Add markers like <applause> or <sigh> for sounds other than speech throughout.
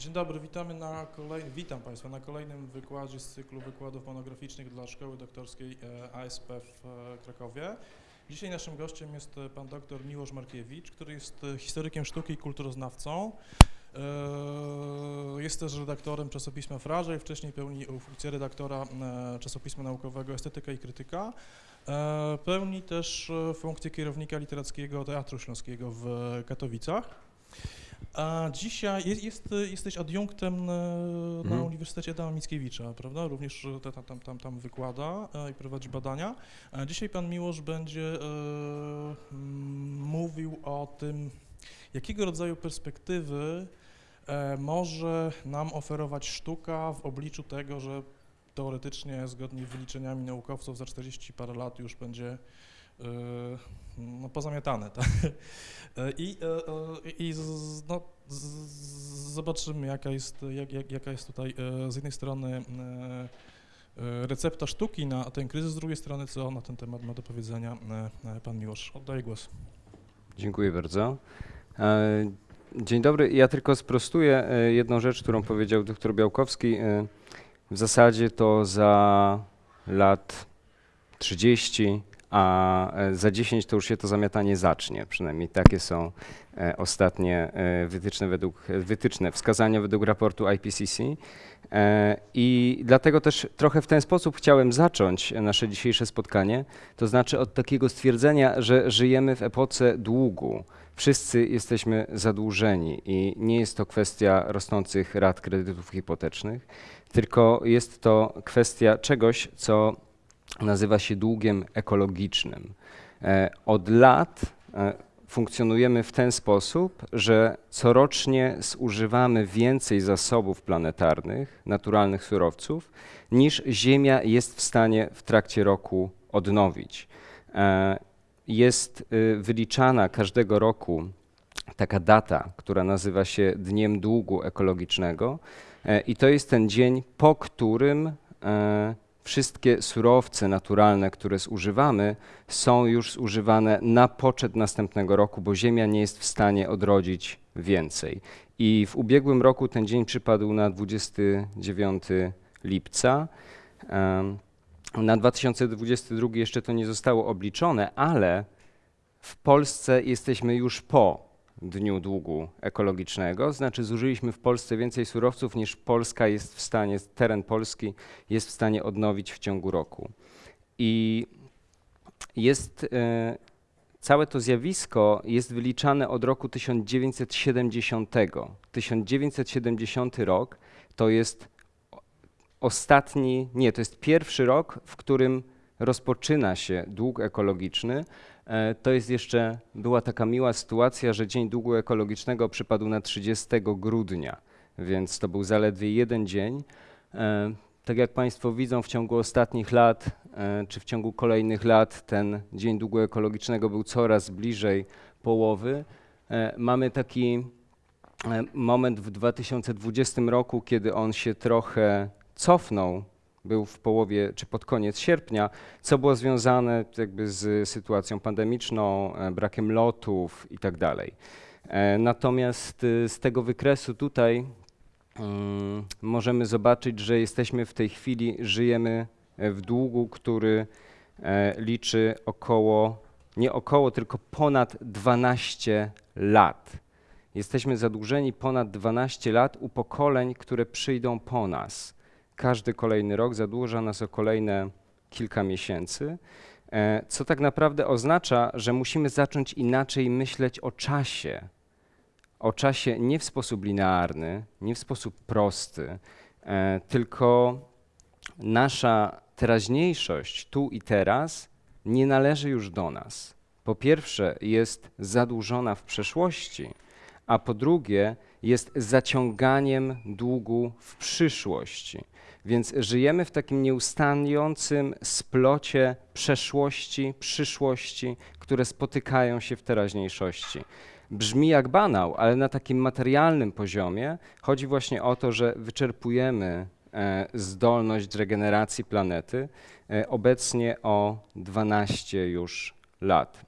Dzień dobry, witamy na witam Państwa na kolejnym wykładzie z cyklu wykładów monograficznych dla Szkoły Doktorskiej e, ASP w e, Krakowie. Dzisiaj naszym gościem jest e, pan dr Miłosz Markiewicz, który jest historykiem sztuki i kulturoznawcą. Jest też redaktorem czasopisma Fraże i wcześniej pełni funkcję redaktora czasopisma naukowego Estetyka i Krytyka. Pełni też funkcję kierownika literackiego Teatru Śląskiego w Katowicach. A dzisiaj jest, jest, jesteś adiunktem e, na Mhm. Uniwersytecie Adama Mickiewicza, prawda? Również e, tam, tam, tam, tam wykłada e, i prowadzi badania. Dzisiaj pan Miłosz będzie e, mówił o tym, jakiego rodzaju perspektywy e, może nam oferować sztuka w obliczu tego, że teoretycznie, zgodnie z wyliczeniami naukowców, za 40 parę lat już będzie no, pozamiatane. Tak? <laughs> I, e, e, i z, no, z, zobaczymy, jaka jest, jak, jak, jaka jest tutaj e, z jednej strony recepta sztuki na ten kryzys, z drugiej strony, co na ten temat ma do powiedzenia pan Miłosz. Oddaję głos. Dziękuję bardzo. Dzień dobry. Ja tylko sprostuję jedną rzecz, którą powiedział doktor Białkowski. W zasadzie to za lat 30, a e, za 10 to już się to zamiatanie zacznie. Przynajmniej takie są e, ostatnie e, wytyczne, według, wytyczne wskazania według raportu IPCC. I dlatego też trochę w ten sposób chciałem zacząć nasze dzisiejsze spotkanie. To znaczy od takiego stwierdzenia, że żyjemy w epoce długu. Wszyscy jesteśmy zadłużeni i nie jest to kwestia rosnących rat kredytów hipotecznych, tylko jest to kwestia czegoś, co nazywa się długiem ekologicznym. E, Od lat e, funkcjonujemy w ten sposób, że corocznie zużywamy więcej zasobów planetarnych, naturalnych surowców, niż Ziemia jest w stanie w trakcie roku odnowić. E, Jest y, wyliczana każdego roku taka data, która nazywa się Dniem Długu Ekologicznego, i to jest ten dzień, po którym wszystkie surowce naturalne, które zużywamy, są już zużywane na poczet następnego roku, bo Ziemia nie jest w stanie odrodzić więcej. I w ubiegłym roku ten dzień przypadł na 29 lipca. Na 2022 jeszcze to nie zostało obliczone, ale w Polsce jesteśmy już po Dniu Długu Ekologicznego, znaczy zużyliśmy w Polsce więcej surowców niż Polska jest w stanie, teren Polski jest w stanie odnowić w ciągu roku. I jest e, całe to zjawisko jest wyliczane od roku 1970. 1970 rok to jest ostatni, nie, to jest pierwszy rok, w którym rozpoczyna się dług ekologiczny. E, To jest jeszcze, była taka miła sytuacja, że Dzień Długu Ekologicznego przypadł na 30 grudnia, więc to był zaledwie jeden dzień. E, Tak jak Państwo widzą, w ciągu ostatnich lat, e, czy w ciągu kolejnych lat, ten Dzień Długu Ekologicznego był coraz bliżej połowy. Mamy taki moment w 2020 roku, kiedy on się trochę cofnął, był w połowie czy pod koniec sierpnia, co było związane jakby z sytuacją pandemiczną, e, brakiem lotów i tak. E, Natomiast y, z tego wykresu tutaj mm, możemy zobaczyć, że jesteśmy w tej chwili, żyjemy e, w długu, który e, liczy około, nie około, tylko ponad 12 lat. Jesteśmy zadłużeni ponad 12 lat u pokoleń, które przyjdą po nas. Każdy kolejny rok zadłuża nas o kolejne kilka miesięcy, e, co tak naprawdę oznacza, że musimy zacząć inaczej myśleć o czasie. O czasie nie w sposób linearny, nie w sposób prosty, e, tylko nasza teraźniejszość tu i teraz nie należy już do nas. Po pierwsze, jest zadłużona w przeszłości, a po drugie, jest zaciąganiem długu w przyszłości. Więc żyjemy w takim nieustającym splocie przeszłości, przyszłości, które spotykają się w teraźniejszości. Brzmi jak banał, ale na takim materialnym poziomie chodzi właśnie o to, że wyczerpujemy e, zdolność regeneracji planety e, obecnie o 12 już lat.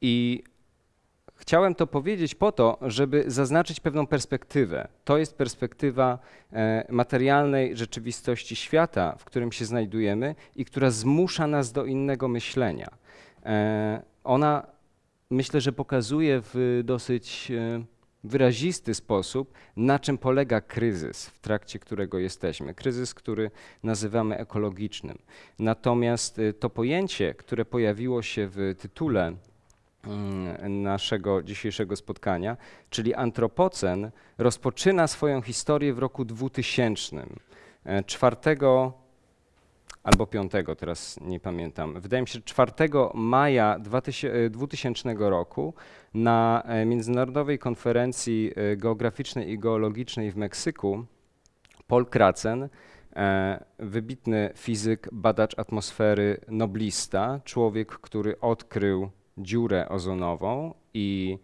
I Chciałem to powiedzieć po to, żeby zaznaczyć pewną perspektywę. To jest perspektywa e, materialnej rzeczywistości świata, w którym się znajdujemy i która zmusza nas do innego myślenia. E, ona myślę, że pokazuje w dosyć e, wyrazisty sposób, na czym polega kryzys, w trakcie którego jesteśmy. Kryzys, który nazywamy ekologicznym. Natomiast to pojęcie, które pojawiło się w tytule naszego dzisiejszego spotkania, czyli antropocen, rozpoczyna swoją historię w roku 2000. 4 albo 5, teraz nie pamiętam. Wydaje mi się, że 4 maja 2000 roku na e, Międzynarodowej Konferencji e, Geograficznej i Geologicznej w Meksyku Paul Kracen, e, wybitny fizyk, badacz atmosfery, noblista, człowiek, który odkrył dziurę ozonową i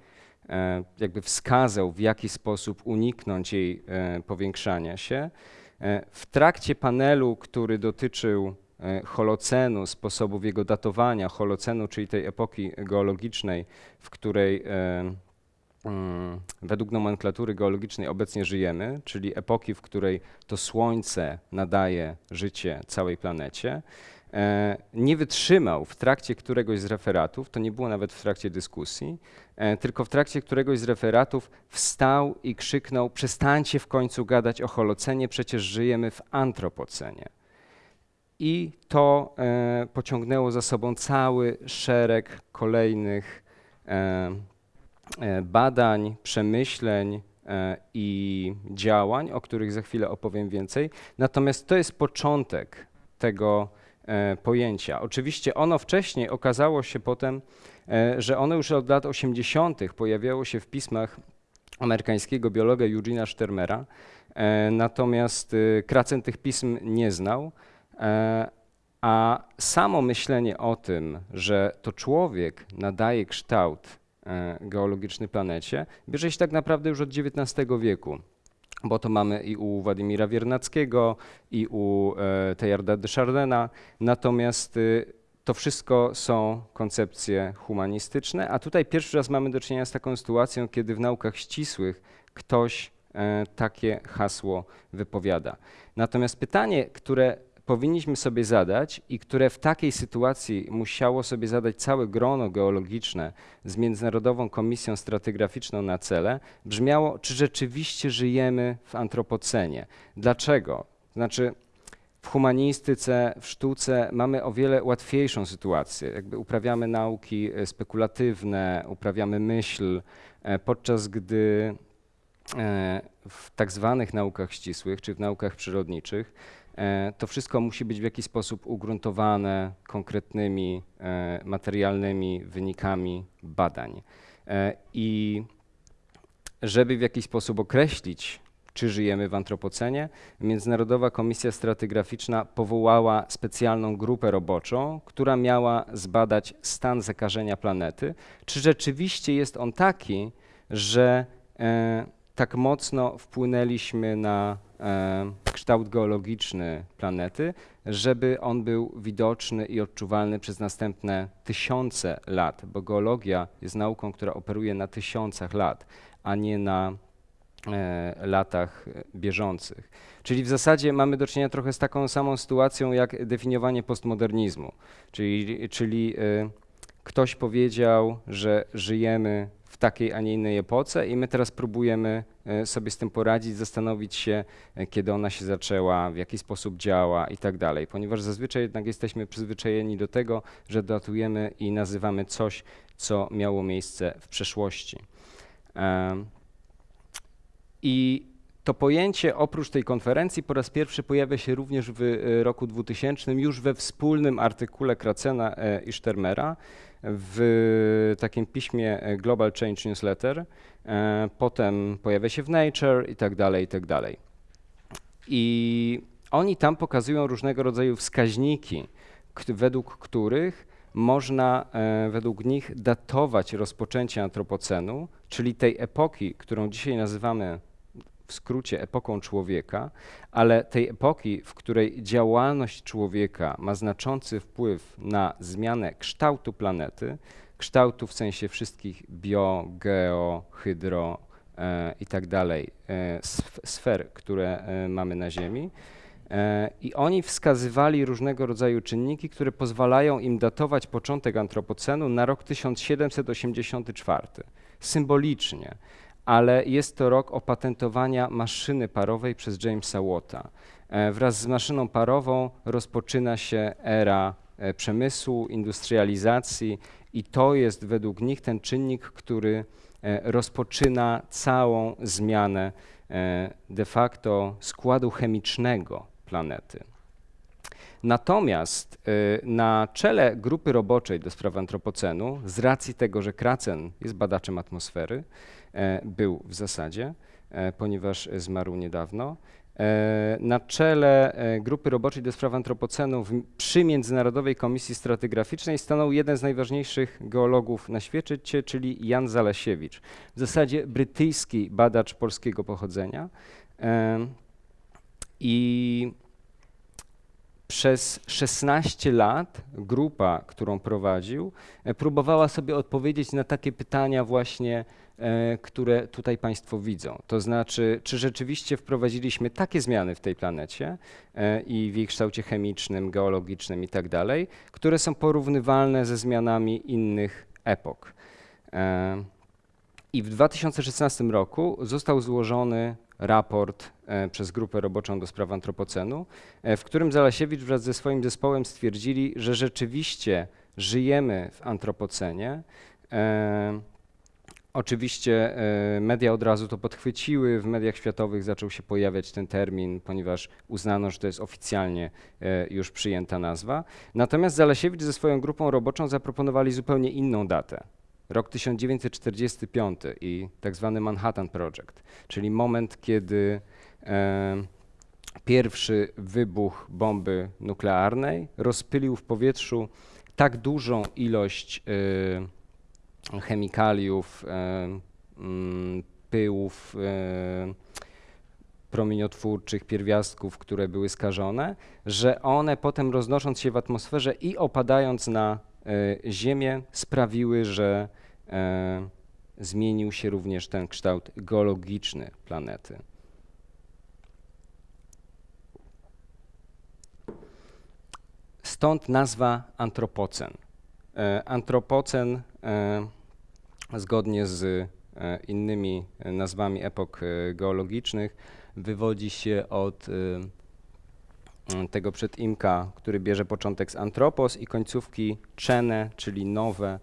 jakby wskazał, w jaki sposób uniknąć jej powiększania się. W trakcie panelu, który dotyczył E, Holocenu, sposobów jego datowania, Holocenu, czyli tej epoki geologicznej, w której e, mm, według nomenklatury geologicznej obecnie żyjemy, czyli epoki, w której to Słońce nadaje życie całej planecie, e, nie wytrzymał w trakcie któregoś z referatów, to nie było nawet w trakcie dyskusji, tylko w trakcie któregoś z referatów wstał i krzyknął: Przestańcie w końcu gadać o Holocenie, przecież żyjemy w antropocenie i to e, pociągnęło za sobą cały szereg kolejnych e, e, badań, przemyśleń i działań, o których za chwilę opowiem więcej. Natomiast to jest początek tego pojęcia. Oczywiście ono wcześniej okazało się potem, że ono już od lat 80. pojawiało się w pismach amerykańskiego biologa Eugena Stermera, natomiast Kracen tych pism nie znał. E, a samo myślenie o tym, że to człowiek nadaje kształt e, geologiczny planecie, bierze się tak naprawdę już od XIX wieku bo to mamy i u Władimira Wiernackiego, i u e, Teilharda de Chardena. Natomiast y, to wszystko są koncepcje humanistyczne, a tutaj pierwszy raz mamy do czynienia z taką sytuacją, kiedy w naukach ścisłych ktoś takie hasło wypowiada. Natomiast pytanie, które powinniśmy sobie zadać i które w takiej sytuacji musiało sobie zadać całe grono geologiczne z Międzynarodową Komisją Stratygraficzną na cele, brzmiało, czy rzeczywiście żyjemy w antropocenie. Dlaczego? Znaczy, w humanistyce, w sztuce mamy o wiele łatwiejszą sytuację. Jakby uprawiamy nauki e, spekulatywne, uprawiamy myśl, e, podczas gdy e, w tak zwanych naukach ścisłych, czy w naukach przyrodniczych, to wszystko musi być w jakiś sposób ugruntowane konkretnymi e, materialnymi wynikami badań. E, I żeby w jakiś sposób określić, czy żyjemy w antropocenie, Międzynarodowa Komisja Stratygraficzna powołała specjalną grupę roboczą, która miała zbadać stan zakażenia planety, czy rzeczywiście jest on taki, że tak mocno wpłynęliśmy na e, kształt geologiczny planety, żeby on był widoczny i odczuwalny przez następne tysiące lat, bo geologia jest nauką, która operuje na tysiącach lat, a nie na e, latach bieżących. Czyli w zasadzie mamy do czynienia trochę z taką samą sytuacją jak definiowanie postmodernizmu, czyli, czyli e, ktoś powiedział, że żyjemy w takiej, a nie innej epoce i my teraz próbujemy e, sobie z tym poradzić, zastanowić się, e, kiedy ona się zaczęła, w jaki sposób działa i tak dalej, ponieważ zazwyczaj jednak jesteśmy przyzwyczajeni do tego, że datujemy i nazywamy coś, co miało miejsce w przeszłości. I to pojęcie oprócz tej konferencji po raz pierwszy pojawia się również w e, roku 2000 już we wspólnym artykule Kracena i Sztermera, w takim piśmie e, Global Change Newsletter, e, potem pojawia się w Nature i tak dalej, i tak dalej. I oni tam pokazują różnego rodzaju wskaźniki, według których można e, według nich datować rozpoczęcie antropocenu, czyli tej epoki, którą dzisiaj nazywamy w skrócie epoką człowieka, ale tej epoki, w której działalność człowieka ma znaczący wpływ na zmianę kształtu planety, kształtu w sensie wszystkich bio, geo, hydro e, i tak dalej e, sf- sfer, które e, mamy na Ziemi. E, I oni wskazywali różnego rodzaju czynniki, które pozwalają im datować początek antropocenu na rok 1784. Symbolicznie, ale jest to rok opatentowania maszyny parowej przez Jamesa Watta. E, Wraz z maszyną parową rozpoczyna się era e, przemysłu, industrializacji i to jest według nich ten czynnik, który e, rozpoczyna całą zmianę de facto składu chemicznego planety. Natomiast na czele grupy roboczej do spraw antropocenu, z racji tego, że Kracen jest badaczem atmosfery, był w zasadzie, e, ponieważ zmarł niedawno, e, na czele e, grupy roboczej do spraw antropocenu przy Międzynarodowej Komisji Stratygraficznej stanął jeden z najważniejszych geologów na świecie, czyli Jan Zalasiewicz. W zasadzie brytyjski badacz polskiego pochodzenia. E, I przez 16 lat grupa, którą prowadził, e, próbowała sobie odpowiedzieć na takie pytania właśnie, e, które tutaj Państwo widzą. To znaczy, czy rzeczywiście wprowadziliśmy takie zmiany w tej planecie e, i w jej kształcie chemicznym, geologicznym i tak dalej, które są porównywalne ze zmianami innych epok. E, I w 2016 roku został złożony raport e, przez grupę roboczą do spraw antropocenu, e, w którym Zalasiewicz wraz ze swoim zespołem stwierdzili, że rzeczywiście żyjemy w antropocenie. Oczywiście e, media od razu to podchwyciły, w mediach światowych zaczął się pojawiać ten termin, ponieważ uznano, że to jest oficjalnie e, już przyjęta nazwa. Natomiast Zalasiewicz ze swoją grupą roboczą zaproponowali zupełnie inną datę. Rok 1945 i tak zwany Manhattan Project, czyli moment, kiedy e, pierwszy wybuch bomby nuklearnej rozpylił w powietrzu tak dużą ilość e, chemikaliów, e, mm, pyłów e, promieniotwórczych, pierwiastków, które były skażone, że one potem roznosząc się w atmosferze i opadając na e, Ziemię sprawiły, że zmienił się również ten kształt geologiczny planety. Stąd nazwa antropocen. E, Antropocen e, zgodnie z e, innymi nazwami epok geologicznych wywodzi się od tego przedimka, który bierze początek z antropos i końcówki czene, czyli nowe.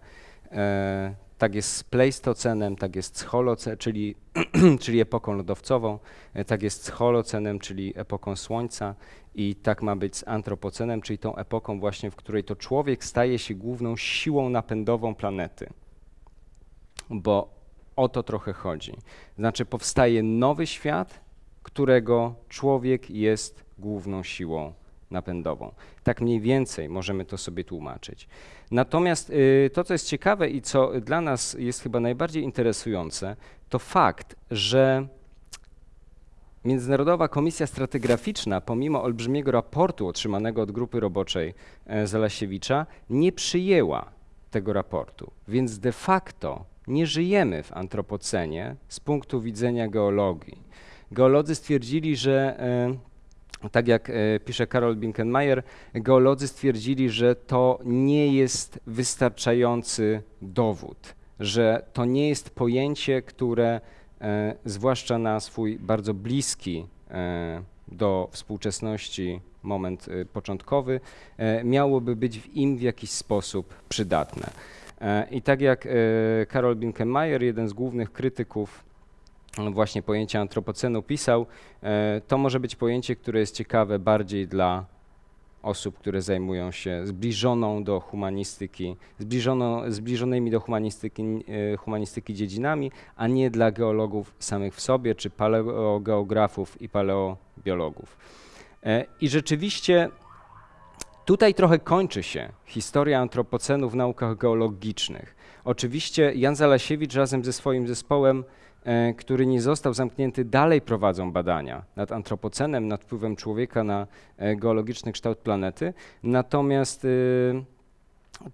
Tak jest z pleistocenem, tak jest z holocenem, czyli, <clears throat> czyli epoką lodowcową, tak jest z holocenem, czyli epoką słońca i tak ma być z antropocenem, czyli tą epoką właśnie, w której to człowiek staje się główną siłą napędową planety. Bo o to trochę chodzi. Znaczy powstaje nowy świat, którego człowiek jest główną siłą napędową. Tak mniej więcej możemy to sobie tłumaczyć. Natomiast y, to, co jest ciekawe i co dla nas jest chyba najbardziej interesujące, to fakt, że Międzynarodowa Komisja Stratygraficzna, pomimo olbrzymiego raportu otrzymanego od grupy roboczej e, Zalasiewicza, nie przyjęła tego raportu. Więc de facto nie żyjemy w antropocenie z punktu widzenia geologii. Geolodzy stwierdzili, że e, tak jak e, pisze Karol Binkenmeier, geolodzy stwierdzili, że to nie jest wystarczający dowód, że to nie jest pojęcie, które zwłaszcza na swój bardzo bliski e, do współczesności moment e, początkowy, e, miałoby być w im w jakiś sposób przydatne. E, I tak jak e, Karol Binkenmeier, jeden z głównych krytyków e, właśnie pojęcia antropocenu pisał, e, to może być pojęcie, które jest ciekawe bardziej dla osób, które zajmują się zbliżoną do humanistyki, zbliżono, zbliżonymi do humanistyki, e, humanistyki dziedzinami, a nie dla geologów samych w sobie, czy paleogeografów i paleobiologów. E, I rzeczywiście tutaj trochę kończy się historia antropocenu w naukach geologicznych. Oczywiście Jan Zalasiewicz razem ze swoim zespołem, który nie został zamknięty, dalej prowadzą badania nad antropocenem, nad wpływem człowieka na e, geologiczny kształt planety. Natomiast y,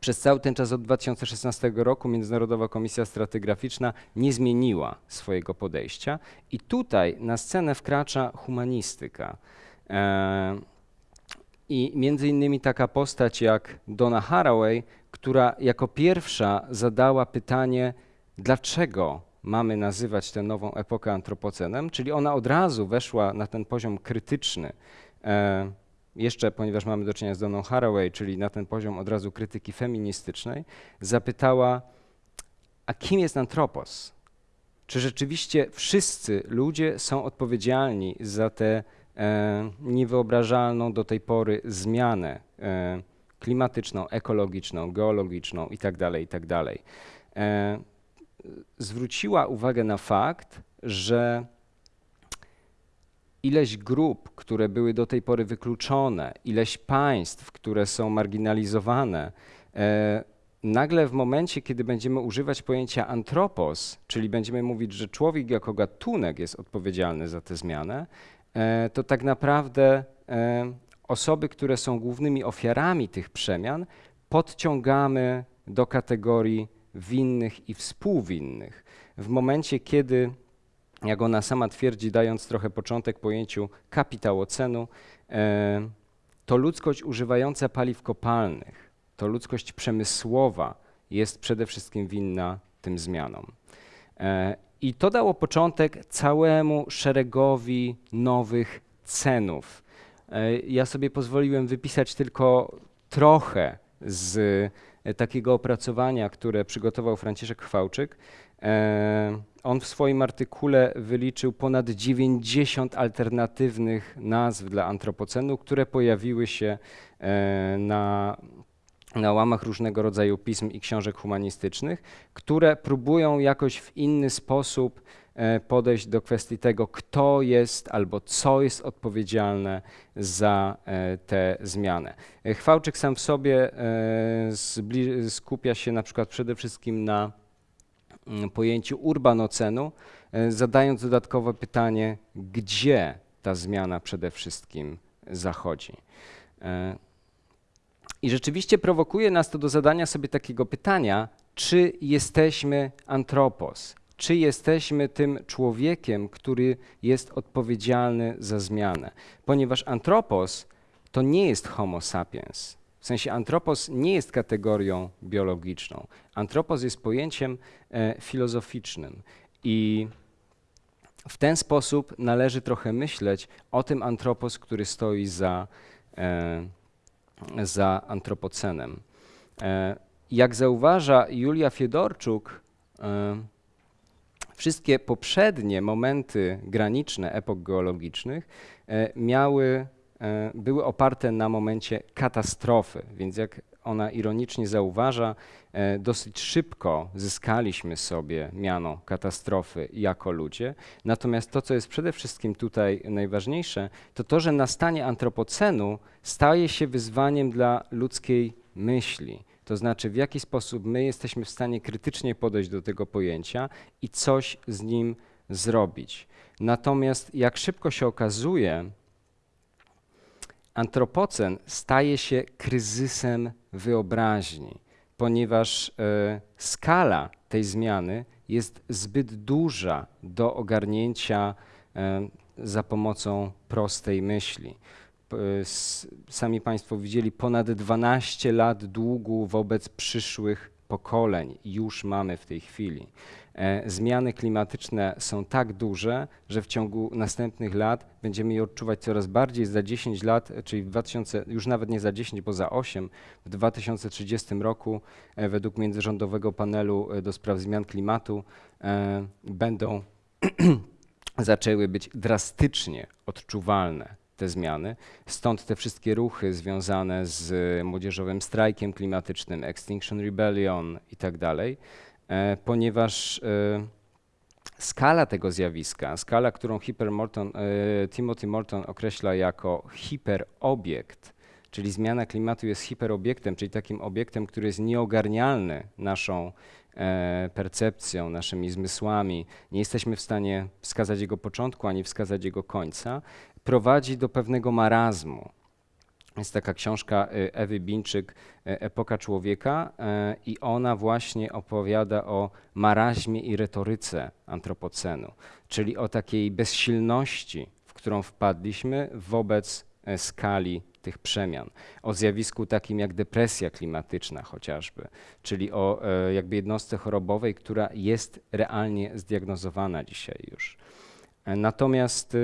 przez cały ten czas od 2016 roku Międzynarodowa Komisja Stratygraficzna nie zmieniła swojego podejścia i tutaj na scenę wkracza humanistyka. E, I między innymi taka postać jak Donna Haraway, która jako pierwsza zadała pytanie, dlaczego mamy nazywać tę nową epokę antropocenem, czyli ona od razu weszła na ten poziom krytyczny. E, jeszcze, ponieważ mamy do czynienia z Donną Haraway, czyli na ten poziom od razu krytyki feministycznej, zapytała, a kim jest antropos? Czy rzeczywiście wszyscy ludzie są odpowiedzialni za tę e, niewyobrażalną do tej pory zmianę e, klimatyczną, ekologiczną, geologiczną itd., itd. E, zwróciła uwagę na fakt, że ileś grup, które były do tej pory wykluczone, ileś państw, które są marginalizowane, e, nagle w momencie, kiedy będziemy używać pojęcia antropos, czyli będziemy mówić, że człowiek jako gatunek jest odpowiedzialny za tę zmianę, e, to tak naprawdę e, osoby, które są głównymi ofiarami tych przemian, podciągamy do kategorii winnych i współwinnych. W momencie, kiedy jak ona sama twierdzi, dając trochę początek pojęciu kapitałocenu, e, to ludzkość używająca paliw kopalnych, to ludzkość przemysłowa jest przede wszystkim winna tym zmianom. E, I to dało początek całemu szeregowi nowych cenów. E, ja sobie pozwoliłem wypisać tylko trochę z takiego opracowania, które przygotował Franciszek Chwałczyk. On w swoim artykule wyliczył ponad 90 alternatywnych nazw dla antropocenu, które pojawiły się e, na, na łamach różnego rodzaju pism i książek humanistycznych, które próbują jakoś w inny sposób e, podejść do kwestii tego, kto jest albo co jest odpowiedzialne za e, tę zmianę. Chwałczyk sam w sobie skupia się na przykład przede wszystkim na Mm, pojęciu urbanocenu, e, zadając dodatkowe pytanie, gdzie ta zmiana przede wszystkim zachodzi. E, I rzeczywiście prowokuje nas to do zadania sobie takiego pytania, czy jesteśmy antropos, czy jesteśmy tym człowiekiem, który jest odpowiedzialny za zmianę. Ponieważ antropos to nie jest homo sapiens, w sensie antropos nie jest kategorią biologiczną. Antropos jest pojęciem e, filozoficznym i w ten sposób należy trochę myśleć o tym antropos, który stoi za, e, za antropocenem. E, jak zauważa Julia Fiedorczuk, e, wszystkie poprzednie momenty graniczne epok geologicznych e, miały E, były oparte na momencie katastrofy, więc jak ona ironicznie zauważa, e, dosyć szybko zyskaliśmy sobie miano katastrofy jako ludzie. Natomiast to, co jest przede wszystkim tutaj najważniejsze, to to, że nastanie antropocenu staje się wyzwaniem dla ludzkiej myśli. To znaczy, w jaki sposób my jesteśmy w stanie krytycznie podejść do tego pojęcia i coś z nim zrobić. Natomiast jak szybko się okazuje, antropocen staje się kryzysem wyobraźni, ponieważ e, skala tej zmiany jest zbyt duża do ogarnięcia e, za pomocą prostej myśli. Sami Państwo widzieli ponad 12 lat długu wobec przyszłych pokoleń już mamy w tej chwili. E, zmiany klimatyczne są tak duże, że w ciągu następnych lat będziemy je odczuwać coraz bardziej. Za 10 lat, czyli w 2000, już nawet nie za 10, bo za 8, w 2030 roku e, według międzyrządowego panelu e, do spraw zmian klimatu będą <clears throat> zaczęły być drastycznie odczuwalne te zmiany. Stąd te wszystkie ruchy związane z młodzieżowym strajkiem klimatycznym, Extinction Rebellion i tak dalej. E, ponieważ e, skala tego zjawiska, skala, którą Morton, e, Timothy Morton określa jako hiperobiekt, czyli zmiana klimatu jest hiperobiektem, czyli takim obiektem, który jest nieogarnialny naszą percepcją, naszymi zmysłami, nie jesteśmy w stanie wskazać jego początku ani wskazać jego końca, prowadzi do pewnego marazmu. Jest taka książka y, Ewy Bińczyk, y, Epoka człowieka, y, i ona właśnie opowiada o maraźmie i retoryce antropocenu, czyli o takiej bezsilności, w którą wpadliśmy wobec skali tych przemian, o zjawisku takim jak depresja klimatyczna chociażby, czyli o jakby jednostce chorobowej, która jest realnie zdiagnozowana dzisiaj już. Natomiast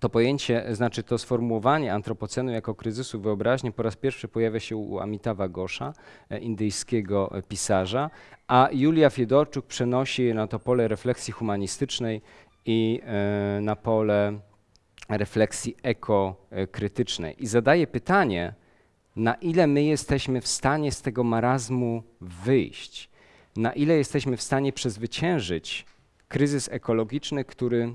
to pojęcie, znaczy to sformułowanie antropocenu jako kryzysu wyobraźni po raz pierwszy pojawia się u Amitawa Gosza, e, indyjskiego e, pisarza, a Julia Fiedorczuk przenosi je na to pole refleksji humanistycznej i e, na pole refleksji ekokrytycznej. I zadaje pytanie, na ile my jesteśmy w stanie z tego marazmu wyjść, na ile jesteśmy w stanie przezwyciężyć kryzys ekologiczny, który e,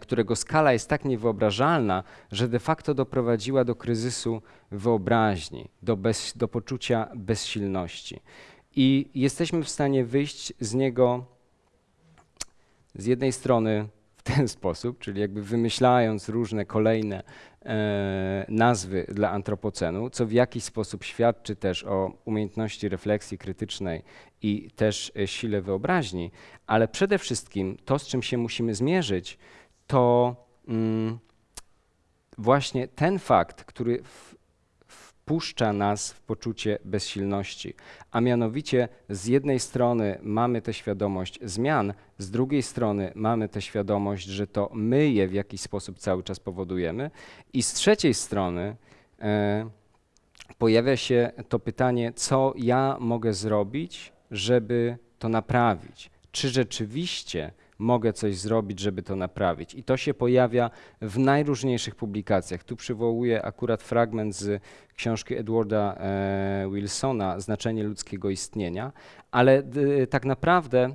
którego skala jest tak niewyobrażalna, że de facto doprowadziła do kryzysu wyobraźni, do, bez, do poczucia bezsilności. I jesteśmy w stanie wyjść z niego z jednej strony w ten sposób, czyli jakby wymyślając różne kolejne e, nazwy dla antropocenu, co w jakiś sposób świadczy też o umiejętności refleksji krytycznej i też e, sile wyobraźni, ale przede wszystkim to, z czym się musimy zmierzyć, to mm, właśnie ten fakt, który w, wpuszcza nas w poczucie bezsilności. A mianowicie z jednej strony mamy tę świadomość zmian, z drugiej strony mamy tę świadomość, że to my je w jakiś sposób cały czas powodujemy, i z trzeciej strony e, pojawia się to pytanie, co ja mogę zrobić, żeby to naprawić. Czy rzeczywiście mogę coś zrobić, żeby to naprawić? I to się pojawia w najróżniejszych publikacjach. Tu przywołuję akurat fragment z książki Edwarda e, Wilsona Znaczenie ludzkiego istnienia, ale tak naprawdę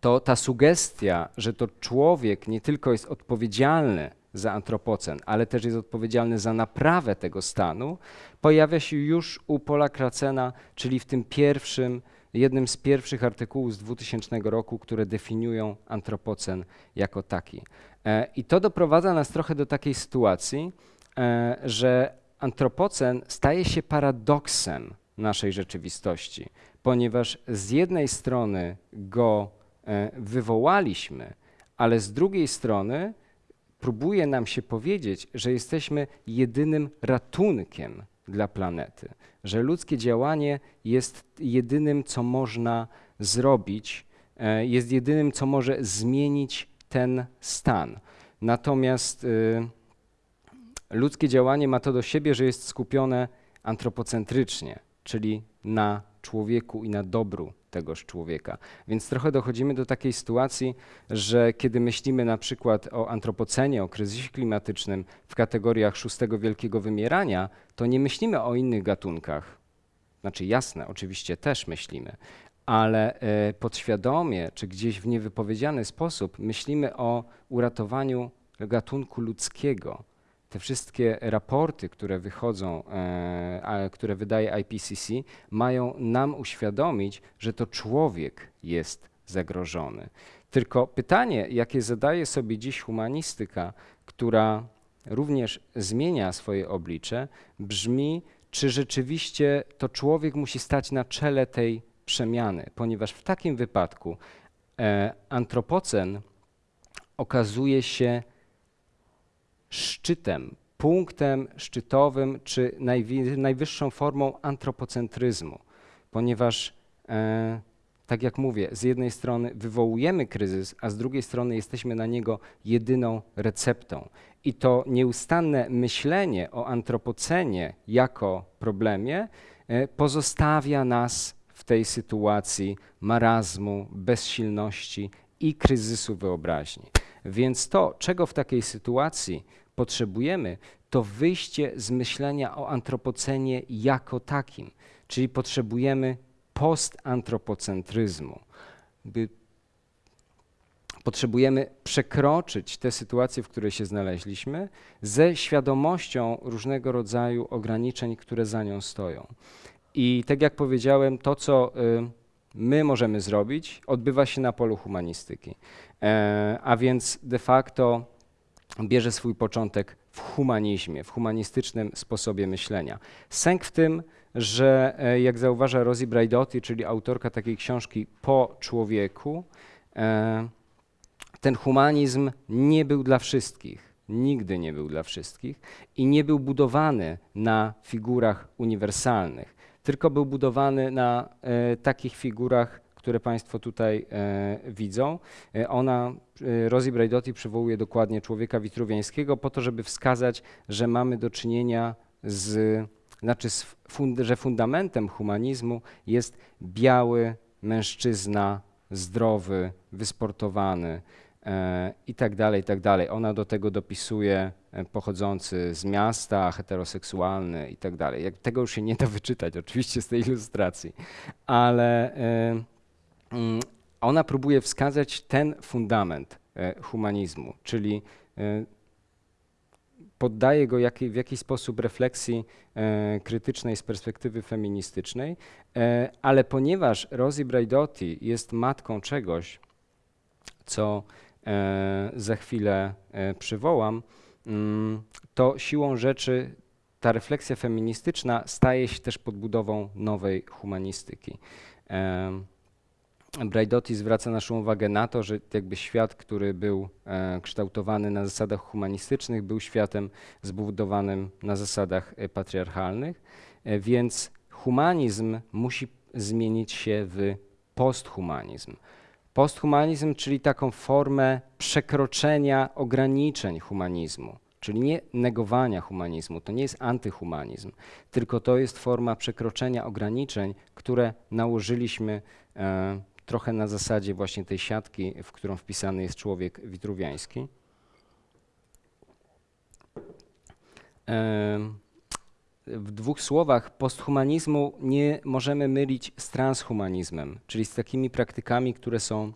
to ta sugestia, że to człowiek nie tylko jest odpowiedzialny za antropocen, ale też jest odpowiedzialny za naprawę tego stanu, pojawia się już u Paula Kracena, czyli w tym pierwszym, jednym z pierwszych artykułów z 2000 roku, które definiują antropocen jako taki. E, I to doprowadza nas trochę do takiej sytuacji, e, że antropocen staje się paradoksem naszej rzeczywistości, ponieważ z jednej strony go e, wywołaliśmy, ale z drugiej strony próbuje nam się powiedzieć, że jesteśmy jedynym ratunkiem dla planety, że ludzkie działanie jest jedynym, co można zrobić, e, jest jedynym, co może zmienić ten stan. Natomiast y, ludzkie działanie ma to do siebie, że jest skupione antropocentrycznie, czyli na człowieku i na dobru tegoż człowieka. Więc trochę dochodzimy do takiej sytuacji, że kiedy myślimy na przykład o antropocenie, o kryzysie klimatycznym w kategoriach szóstego wielkiego wymierania, to nie myślimy o innych gatunkach. Znaczy jasne, oczywiście też myślimy, ale e, podświadomie czy gdzieś w niewypowiedziany sposób myślimy o uratowaniu gatunku ludzkiego. Te wszystkie raporty, które wychodzą, e, które wydaje IPCC, mają nam uświadomić, że to człowiek jest zagrożony. Tylko pytanie, jakie zadaje sobie dziś humanistyka, która również zmienia swoje oblicze, brzmi, czy rzeczywiście to człowiek musi stać na czele tej przemiany, ponieważ w takim wypadku e, antropocen okazuje się szczytem, punktem szczytowym czy najwyższą formą antropocentryzmu, ponieważ, e, tak jak mówię, z jednej strony wywołujemy kryzys, a z drugiej strony jesteśmy na niego jedyną receptą. I to nieustanne myślenie o antropocenie jako problemie e, pozostawia nas w tej sytuacji marazmu, bezsilności i kryzysu wyobraźni. Więc to, czego w takiej sytuacji potrzebujemy, to wyjście z myślenia o antropocenie jako takim, czyli potrzebujemy postantropocentryzmu. By potrzebujemy przekroczyć tę sytuację, w której się znaleźliśmy, ze świadomością różnego rodzaju ograniczeń, które za nią stoją. I tak jak powiedziałem, to, co y, my możemy zrobić, odbywa się na polu humanistyki. E, a więc de facto bierze swój początek w humanizmie, w humanistycznym sposobie myślenia. Sęk w tym, że e, jak zauważa Rosie Braidotti, czyli autorka takiej książki Po człowieku, e, ten humanizm nie był dla wszystkich, nigdy nie był dla wszystkich i nie był budowany na figurach uniwersalnych, tylko był budowany na e, takich figurach, które Państwo tutaj e, widzą. E, ona, Rosie Braidotti przywołuje dokładnie człowieka witruwiańskiego po to, żeby wskazać, że mamy do czynienia z, znaczy, z fund, że fundamentem humanizmu jest biały mężczyzna, zdrowy, wysportowany, e, i tak dalej, i tak dalej. Ona do tego dopisuje pochodzący z miasta, heteroseksualny i tak dalej. Jak, tego już się nie da wyczytać oczywiście z tej ilustracji, ale e, mm, ona próbuje wskazać ten fundament e, humanizmu, czyli e, poddaje go jakiej, w jakiś sposób refleksji e, krytycznej z perspektywy feministycznej, e, ale ponieważ Rosie Braidotti jest matką czegoś, co e, za chwilę e, przywołam, to siłą rzeczy ta refleksja feministyczna staje się też podbudową nowej humanistyki. Braidotti zwraca naszą uwagę na to, że jakby świat, który był e, kształtowany na zasadach humanistycznych, był światem zbudowanym na zasadach e, patriarchalnych, e, więc humanizm musi zmienić się w posthumanizm. Posthumanizm, czyli taką formę przekroczenia ograniczeń humanizmu, czyli nie negowania humanizmu, to nie jest antyhumanizm, tylko to jest forma przekroczenia ograniczeń, które nałożyliśmy e, trochę na zasadzie właśnie tej siatki, w którą wpisany jest człowiek witruwiański. Em, w dwóch słowach, posthumanizmu nie możemy mylić z transhumanizmem, czyli z takimi praktykami, które są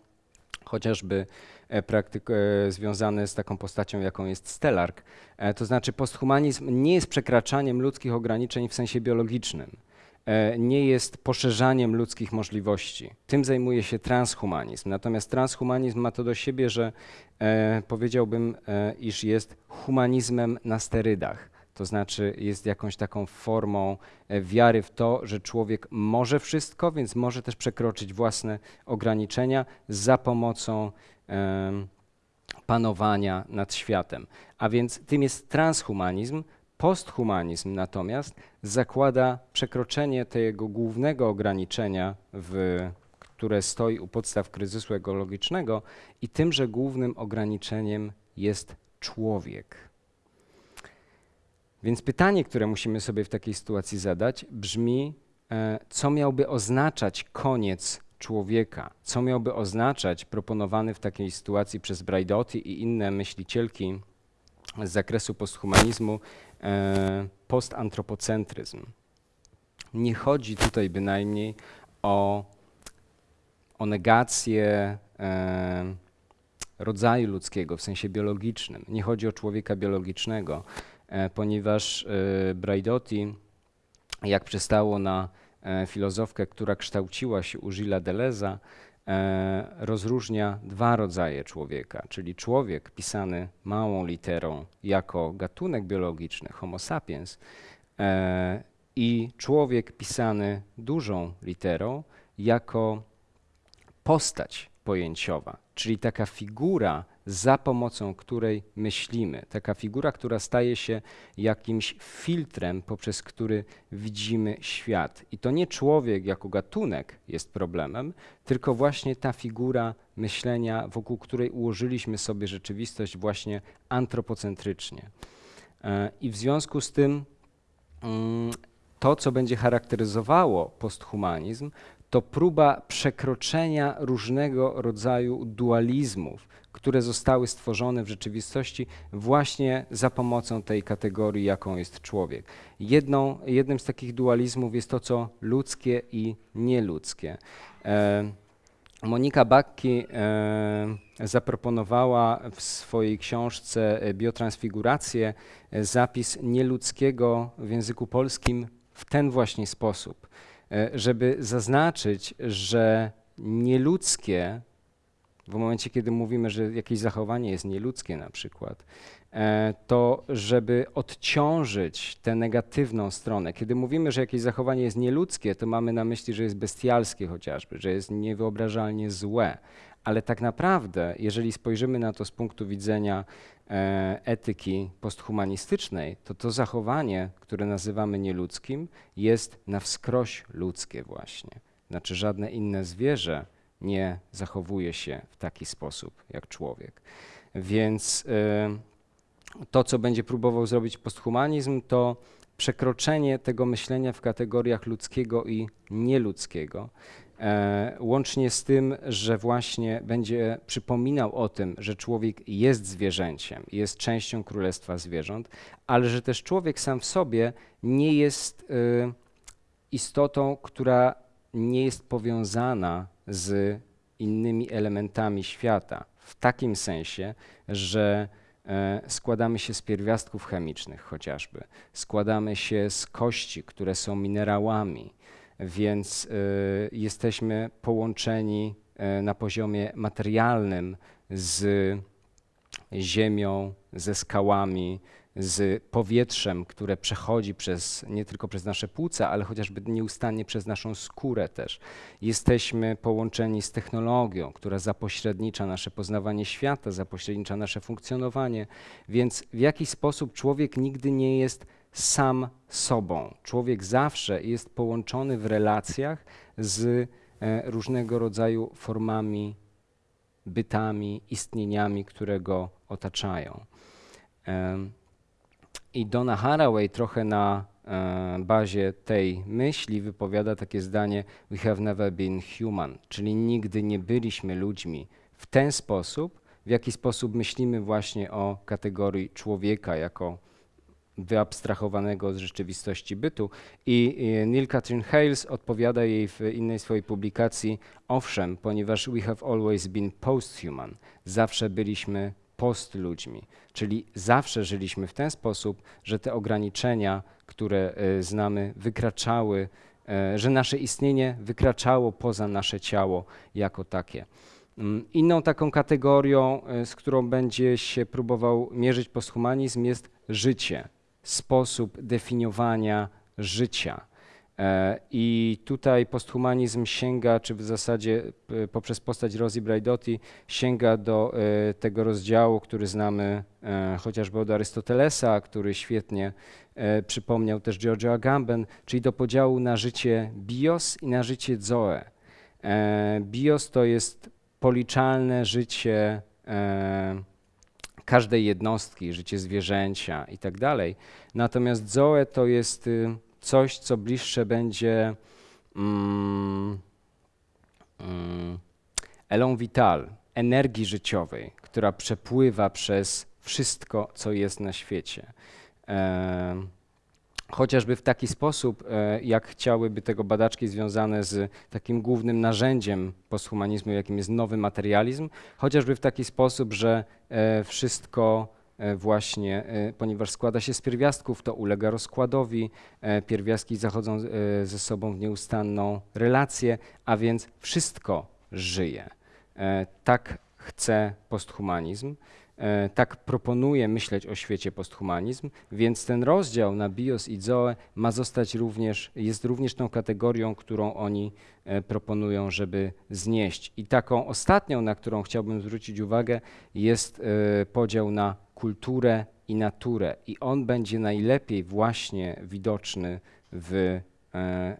chociażby e, praktyk e, związane z taką postacią, jaką jest Stellark. E, To znaczy posthumanizm nie jest przekraczaniem ludzkich ograniczeń w sensie biologicznym, nie jest poszerzaniem ludzkich możliwości. Tym zajmuje się transhumanizm. Natomiast transhumanizm ma to do siebie, że e, powiedziałbym, e, iż jest humanizmem na sterydach. To znaczy jest jakąś taką formą e, wiary w to, że człowiek może wszystko, więc może też przekroczyć własne ograniczenia za pomocą panowania nad światem. A więc tym jest transhumanizm. Posthumanizm natomiast zakłada przekroczenie tego głównego ograniczenia, w, które stoi u podstaw kryzysu ekologicznego i tymże głównym ograniczeniem jest człowiek. Więc pytanie, które musimy sobie w takiej sytuacji zadać, brzmi, e, co miałby oznaczać koniec człowieka? Co miałby oznaczać proponowany w takiej sytuacji przez Braidotti i inne myślicielki z zakresu posthumanizmu e, postantropocentryzm? Nie chodzi tutaj bynajmniej o, o negację e, rodzaju ludzkiego w sensie biologicznym. Nie chodzi o człowieka biologicznego, ponieważ e, Braidotti, jak przystało na e, filozofkę, która kształciła się u Gilles Deleuze'a, e, rozróżnia dwa rodzaje człowieka, czyli człowiek pisany małą literą jako gatunek biologiczny, Homo sapiens, e, i człowiek pisany dużą literą jako postać pojęciowa, czyli taka figura, za pomocą której myślimy, taka figura, która staje się jakimś filtrem, poprzez który widzimy świat. I to nie człowiek jako gatunek jest problemem, tylko właśnie ta figura myślenia, wokół której ułożyliśmy sobie rzeczywistość właśnie antropocentrycznie. E, I w związku z tym mm, to, co będzie charakteryzowało posthumanizm, to próba przekroczenia różnego rodzaju dualizmów, które zostały stworzone w rzeczywistości właśnie za pomocą tej kategorii, jaką jest człowiek. Jedną, jednym z takich dualizmów jest to, co ludzkie i nieludzkie. E, Monika Bakki e, zaproponowała w swojej książce Biotransfigurację e, zapis nieludzkiego w języku polskim w ten właśnie sposób, e, żeby zaznaczyć, że nieludzkie w momencie, kiedy mówimy, że jakieś zachowanie jest nieludzkie na przykład, e, to żeby odciążyć tę negatywną stronę. Kiedy mówimy, że jakieś zachowanie jest nieludzkie, to mamy na myśli, że jest bestialskie chociażby, że jest niewyobrażalnie złe. Ale tak naprawdę, jeżeli spojrzymy na to z punktu widzenia e, etyki posthumanistycznej, to to zachowanie, które nazywamy nieludzkim, jest na wskroś ludzkie właśnie. Znaczy żadne inne zwierzę nie zachowuje się w taki sposób jak człowiek. Więc y, to, co będzie próbował zrobić posthumanizm, to przekroczenie tego myślenia w kategoriach ludzkiego i nieludzkiego, e, łącznie z tym, że właśnie będzie przypominał o tym, że człowiek jest zwierzęciem, jest częścią królestwa zwierząt, ale że też człowiek sam w sobie nie jest y, istotą, która nie jest powiązana z innymi elementami świata, w takim sensie, że e, składamy się z pierwiastków chemicznych chociażby, składamy się z kości, które są minerałami, więc e, jesteśmy połączeni e, na poziomie materialnym z ziemią, ze skałami, z powietrzem, które przechodzi przez, nie tylko przez nasze płuca, ale chociażby nieustannie przez naszą skórę też. Jesteśmy połączeni z technologią, która zapośrednicza nasze poznawanie świata, zapośrednicza nasze funkcjonowanie, więc w jakiś sposób człowiek nigdy nie jest sam sobą. Człowiek zawsze jest połączony w relacjach z e, różnego rodzaju formami, bytami, istnieniami, które go otaczają. I Donna Haraway trochę na e, bazie tej myśli wypowiada takie zdanie We have never been human, czyli nigdy nie byliśmy ludźmi w ten sposób, w jaki sposób myślimy właśnie o kategorii człowieka jako wyabstrahowanego od rzeczywistości bytu. I Neil Catherine Hales odpowiada jej w innej swojej publikacji, owszem, ponieważ we have always been post-human, zawsze byliśmy post ludźmi, czyli zawsze żyliśmy w ten sposób, że te ograniczenia, które e, znamy, wykraczały, e, że nasze istnienie wykraczało poza nasze ciało jako takie. Mm, inną taką kategorią, e, z którą będzie się próbował mierzyć posthumanizm, jest życie, sposób definiowania życia. E, I tutaj posthumanizm sięga, czy w zasadzie poprzez postać Rosie Braidotti sięga do e, tego rozdziału, który znamy e, chociażby od Arystotelesa, który świetnie przypomniał też Giorgio Agamben, czyli do podziału na życie bios i na życie zoe. Bios to jest policzalne życie każdej jednostki, życie zwierzęcia i tak dalej. Natomiast zoe to jest y, coś, co bliższe będzie mm, mm, elon vital, energii życiowej, która przepływa przez wszystko, co jest na świecie. E, chociażby w taki sposób, e, jak chciałyby tego badaczki związane z takim głównym narzędziem posthumanizmu, jakim jest nowy materializm, chociażby w taki sposób, że e, wszystko właśnie, e, ponieważ składa się z pierwiastków, to ulega rozkładowi, e, pierwiastki zachodzą ze sobą w nieustanną relację, a więc wszystko żyje. Tak chce posthumanizm. Tak proponuje myśleć o świecie posthumanizm, więc ten rozdział na bios i zoe ma zostać również, jest również tą kategorią, którą oni proponują, żeby znieść. I taką ostatnią, na którą chciałbym zwrócić uwagę, jest podział na kulturę i naturę. I on będzie najlepiej właśnie widoczny w e,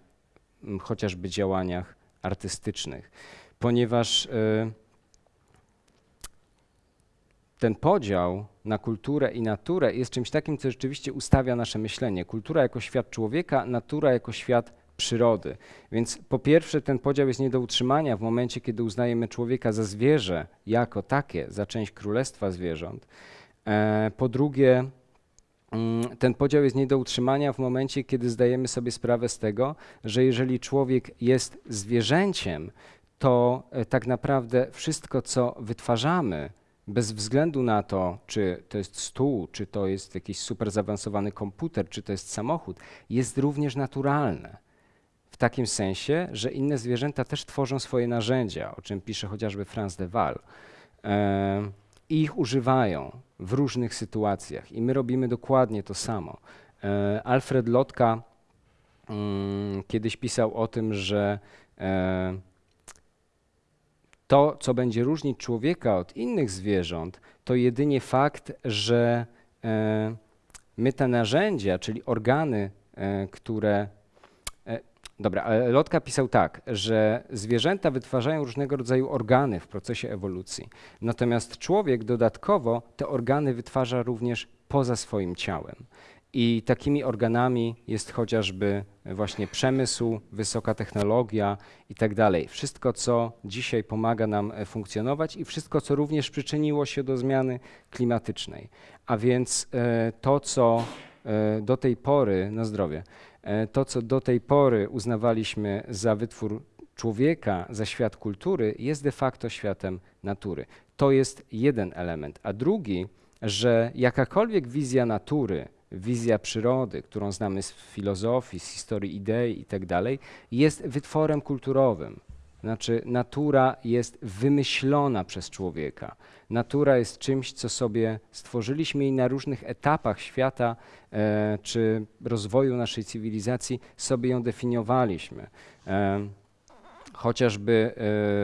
chociażby działaniach artystycznych, ponieważ e, ten podział na kulturę i naturę jest czymś takim, co rzeczywiście ustawia nasze myślenie. Kultura jako świat człowieka, natura jako świat przyrody. Więc po pierwsze ten podział jest nie do utrzymania w momencie, kiedy uznajemy człowieka za zwierzę jako takie, za część królestwa zwierząt. E, po drugie, mm, ten podział jest nie do utrzymania w momencie, kiedy zdajemy sobie sprawę z tego, że jeżeli człowiek jest zwierzęciem, to e, tak naprawdę wszystko, co wytwarzamy, bez względu na to, czy to jest stół, czy to jest jakiś super zaawansowany komputer, czy to jest samochód, jest również naturalne takim sensie, że inne zwierzęta też tworzą swoje narzędzia, o czym pisze chociażby Franz de Waal. E, I ich używają w różnych sytuacjach i my robimy dokładnie to samo. E, Alfred Lotka mm, kiedyś pisał o tym, że e, to, co będzie różnić człowieka od innych zwierząt, to jedynie fakt, że e, my te narzędzia, czyli organy, które. E, Dobra, ale Lotka pisał tak, że zwierzęta wytwarzają różnego rodzaju organy w procesie ewolucji, natomiast człowiek dodatkowo te organy wytwarza również poza swoim ciałem. I takimi organami jest chociażby właśnie przemysł, wysoka technologia i tak dalej. Wszystko, co dzisiaj pomaga nam e, funkcjonować i wszystko, co również przyczyniło się do zmiany klimatycznej. A więc e, to, co e, do tej pory, na zdrowie, e, to, co do tej pory uznawaliśmy za wytwór człowieka, za świat kultury, jest de facto światem natury. To jest jeden element. A drugi, że jakakolwiek wizja natury, wizja przyrody, którą znamy z filozofii, z historii idei i tak jest wytworem kulturowym. Znaczy, natura jest wymyślona przez człowieka. Natura jest czymś, co sobie stworzyliśmy i na różnych etapach świata e, czy rozwoju naszej cywilizacji sobie ją definiowaliśmy. E, chociażby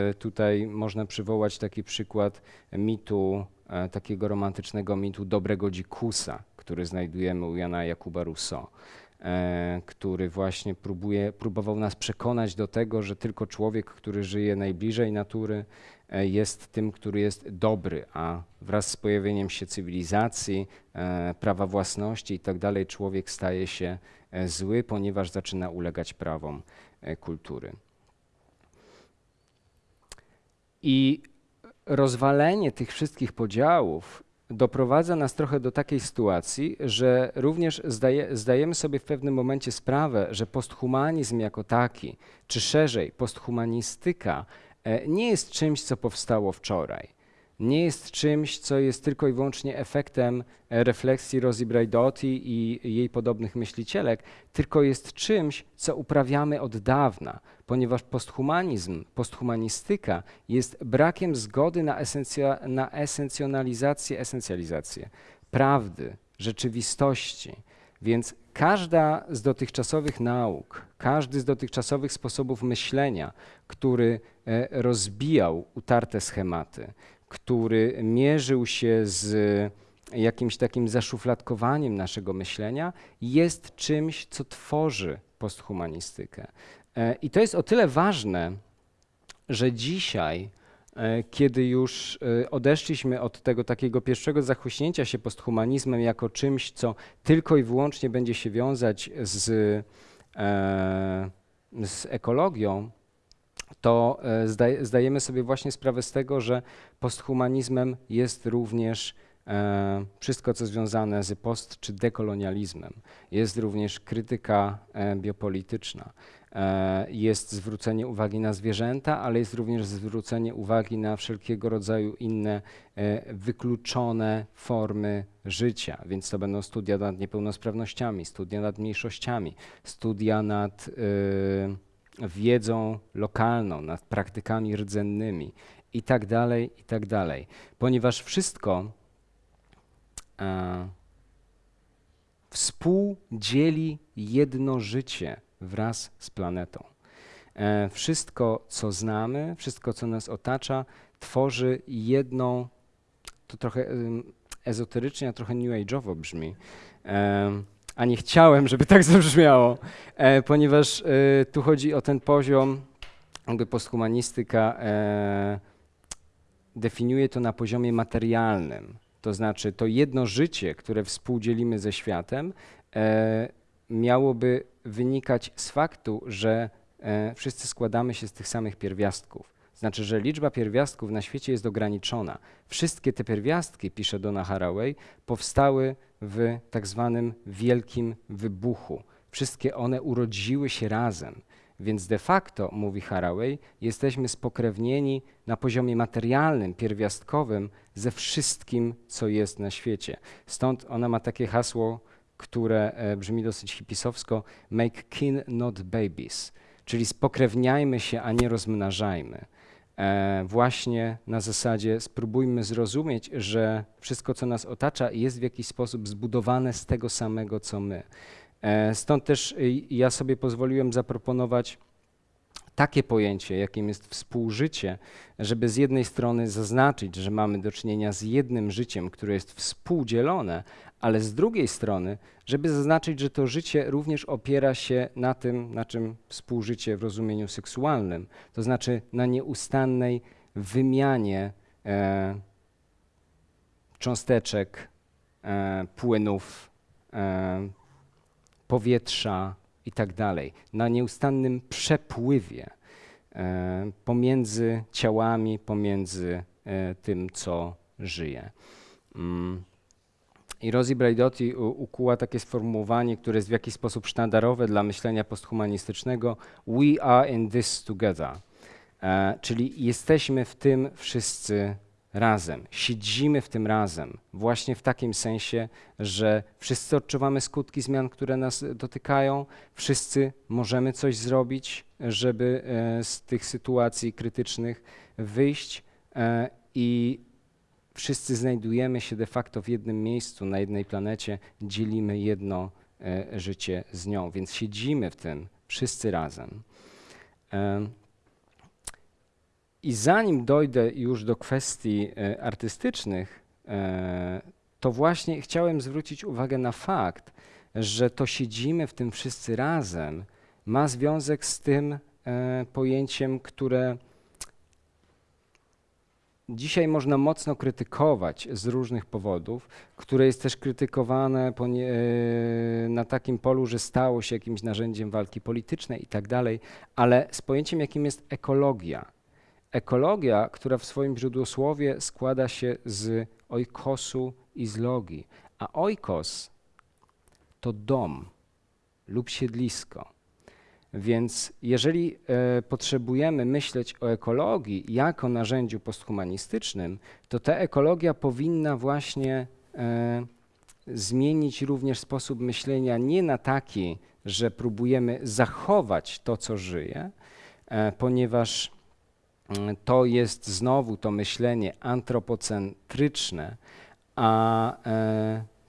e, tutaj można przywołać taki przykład mitu, e, takiego romantycznego mitu dobrego dzikusa, który znajdujemy u Jana Jakuba Rousseau, e, który właśnie próbuje, próbował nas przekonać do tego, że tylko człowiek, który żyje najbliżej natury, e, jest tym, który jest dobry, a wraz z pojawieniem się cywilizacji, e, prawa własności i tak człowiek staje się e, zły, ponieważ zaczyna ulegać prawom e, kultury. I rozwalenie tych wszystkich podziałów doprowadza nas trochę do takiej sytuacji, że również zdaje, zdajemy sobie w pewnym momencie sprawę, że posthumanizm jako taki, czy szerzej posthumanistyka, e, nie jest czymś, co powstało wczoraj. Nie jest czymś, co jest tylko i wyłącznie efektem e, refleksji Rosie Braidotti i jej podobnych myślicielek, tylko jest czymś, co uprawiamy od dawna, ponieważ posthumanizm, posthumanistyka jest brakiem zgody na, esencja, na esencjonalizację, esencjalizację prawdy, rzeczywistości. Więc każda z dotychczasowych nauk, każdy z dotychczasowych sposobów myślenia, który e, rozbijał utarte schematy, który mierzył się z jakimś takim zaszufladkowaniem naszego myślenia, jest czymś, co tworzy posthumanistykę. E, I to jest o tyle ważne, że dzisiaj, e, kiedy już e, odeszliśmy od tego takiego pierwszego zachłyśnięcia się posthumanizmem jako czymś, co tylko i wyłącznie będzie się wiązać z, z ekologią, to zdaje, zdajemy sobie właśnie sprawę z tego, że posthumanizmem jest również e, wszystko, co związane z post czy dekolonializmem. Jest również krytyka e, biopolityczna. E, jest zwrócenie uwagi na zwierzęta, ale jest również zwrócenie uwagi na wszelkiego rodzaju inne e, wykluczone formy życia. Więc to będą studia nad niepełnosprawnościami, studia nad mniejszościami, studia nad e, wiedzą lokalną, nad praktykami rdzennymi i tak dalej, i tak dalej. Ponieważ wszystko współdzieli jedno życie wraz z planetą. E, wszystko, co znamy, wszystko, co nas otacza, tworzy jedną, to trochę em, ezoterycznie, a trochę new age'owo brzmi, em, a nie chciałem, żeby tak <laughs> zabrzmiało, e, ponieważ e, tu chodzi o ten poziom, jakby posthumanistyka e, definiuje to na poziomie materialnym. To znaczy, to jedno życie, które współdzielimy ze światem, e, miałoby wynikać z faktu, że e, wszyscy składamy się z tych samych pierwiastków. Znaczy, że liczba pierwiastków na świecie jest ograniczona. Wszystkie te pierwiastki, pisze Donna Haraway, powstały w tak zwanym wielkim wybuchu. Wszystkie one urodziły się razem. Więc de facto, mówi Haraway, jesteśmy spokrewnieni na poziomie materialnym, pierwiastkowym ze wszystkim, co jest na świecie. Stąd ona ma takie hasło, które e, brzmi dosyć hipisowsko: make kin, not babies. czyli spokrewniajmy się, a nie rozmnażajmy. E, właśnie na zasadzie spróbujmy zrozumieć, że wszystko, co nas otacza, jest w jakiś sposób zbudowane z tego samego, co my. E, stąd też y, ja sobie pozwoliłem zaproponować takie pojęcie, jakim jest współżycie, żeby z jednej strony zaznaczyć, że mamy do czynienia z jednym życiem, które jest współdzielone, ale z drugiej strony, żeby zaznaczyć, że to życie również opiera się na tym, na czym współżycie w rozumieniu seksualnym, to znaczy na nieustannej wymianie e, cząsteczek, e, płynów, e, powietrza i tak na nieustannym przepływie e, pomiędzy ciałami, pomiędzy e, tym, co żyje. Mm. I Rosie Braidotti ukuła takie sformułowanie, które jest w jakiś sposób sztandarowe dla myślenia posthumanistycznego: We are in this together. E, czyli jesteśmy w tym wszyscy razem, siedzimy w tym razem, właśnie w takim sensie, że wszyscy odczuwamy skutki zmian, które nas dotykają, wszyscy możemy coś zrobić, żeby e, z tych sytuacji krytycznych wyjść. E, i wszyscy znajdujemy się de facto w jednym miejscu, na jednej planecie, dzielimy jedno e, życie z nią, więc siedzimy w tym wszyscy razem. Em, I zanim dojdę już do kwestii e, artystycznych, e, to właśnie chciałem zwrócić uwagę na fakt, że to siedzimy w tym wszyscy razem ma związek z tym e, pojęciem, które dzisiaj można mocno krytykować z różnych powodów, które jest też krytykowane e, na takim polu, że stało się jakimś narzędziem walki politycznej i tak dalej, ale z pojęciem, jakim jest ekologia. Ekologia, która w swoim źródłosłowie składa się z oikosu i z logii, a oikos to dom lub siedlisko. Więc jeżeli e, potrzebujemy myśleć o ekologii jako narzędziu posthumanistycznym, to ta ekologia powinna właśnie e, zmienić również sposób myślenia nie na taki, że próbujemy zachować to, co żyje, e, ponieważ mm, to jest znowu to myślenie antropocentryczne, a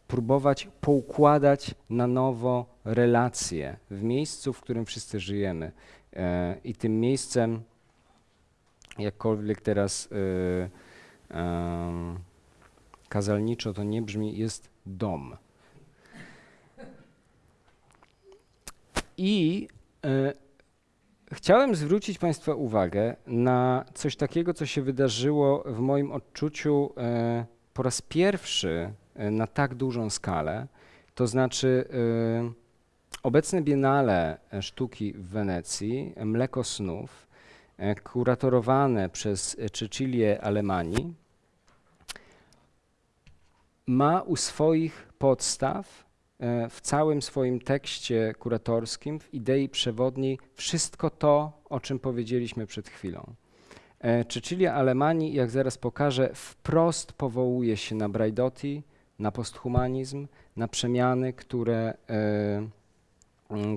próbować poukładać na nowo relacje w miejscu, w którym wszyscy żyjemy. E, I tym miejscem, jakkolwiek teraz e, kazalniczo to nie brzmi, jest dom. I e, chciałem zwrócić Państwa uwagę na coś takiego, co się wydarzyło w moim odczuciu po raz pierwszy na tak dużą skalę. To znaczy, e, obecne Biennale e, Sztuki w Wenecji, e, Mleko Snów, e, kuratorowane przez e, Cecilię Alemani, ma u swoich podstaw e, w całym swoim tekście kuratorskim, w idei przewodniej, wszystko to, o czym powiedzieliśmy przed chwilą. E, Cecilia Alemani, jak zaraz pokażę, wprost powołuje się na Braidotti, na posthumanizm, na przemiany, które, e,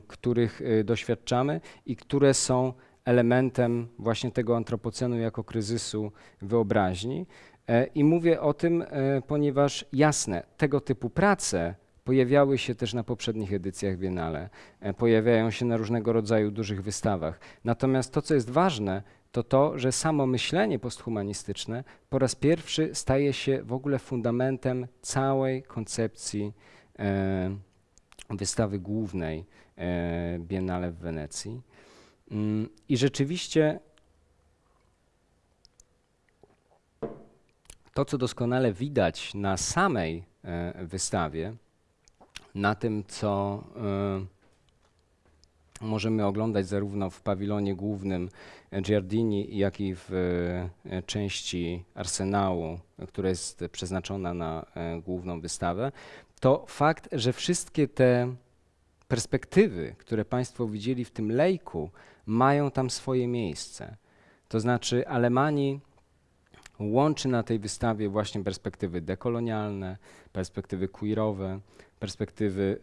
których e, doświadczamy i które są elementem właśnie tego antropocenu jako kryzysu wyobraźni. E, I mówię o tym, ponieważ jasne, tego typu prace pojawiały się też na poprzednich edycjach Biennale, pojawiają się na różnego rodzaju dużych wystawach. Natomiast to, co jest ważne, to to, że samo myślenie posthumanistyczne po raz pierwszy staje się w ogóle fundamentem całej koncepcji e, wystawy głównej e, Biennale w Wenecji. Mm, I rzeczywiście to, co doskonale widać na samej e, wystawie, na tym, co e, możemy oglądać zarówno w pawilonie głównym Giardini, jak i w e, części arsenału, która jest przeznaczona na e, główną wystawę, to fakt, że wszystkie te perspektywy, które Państwo widzieli w tym lejku, mają tam swoje miejsce. To znaczy, Alemanii łączy na tej wystawie właśnie perspektywy dekolonialne, perspektywy queerowe, perspektywy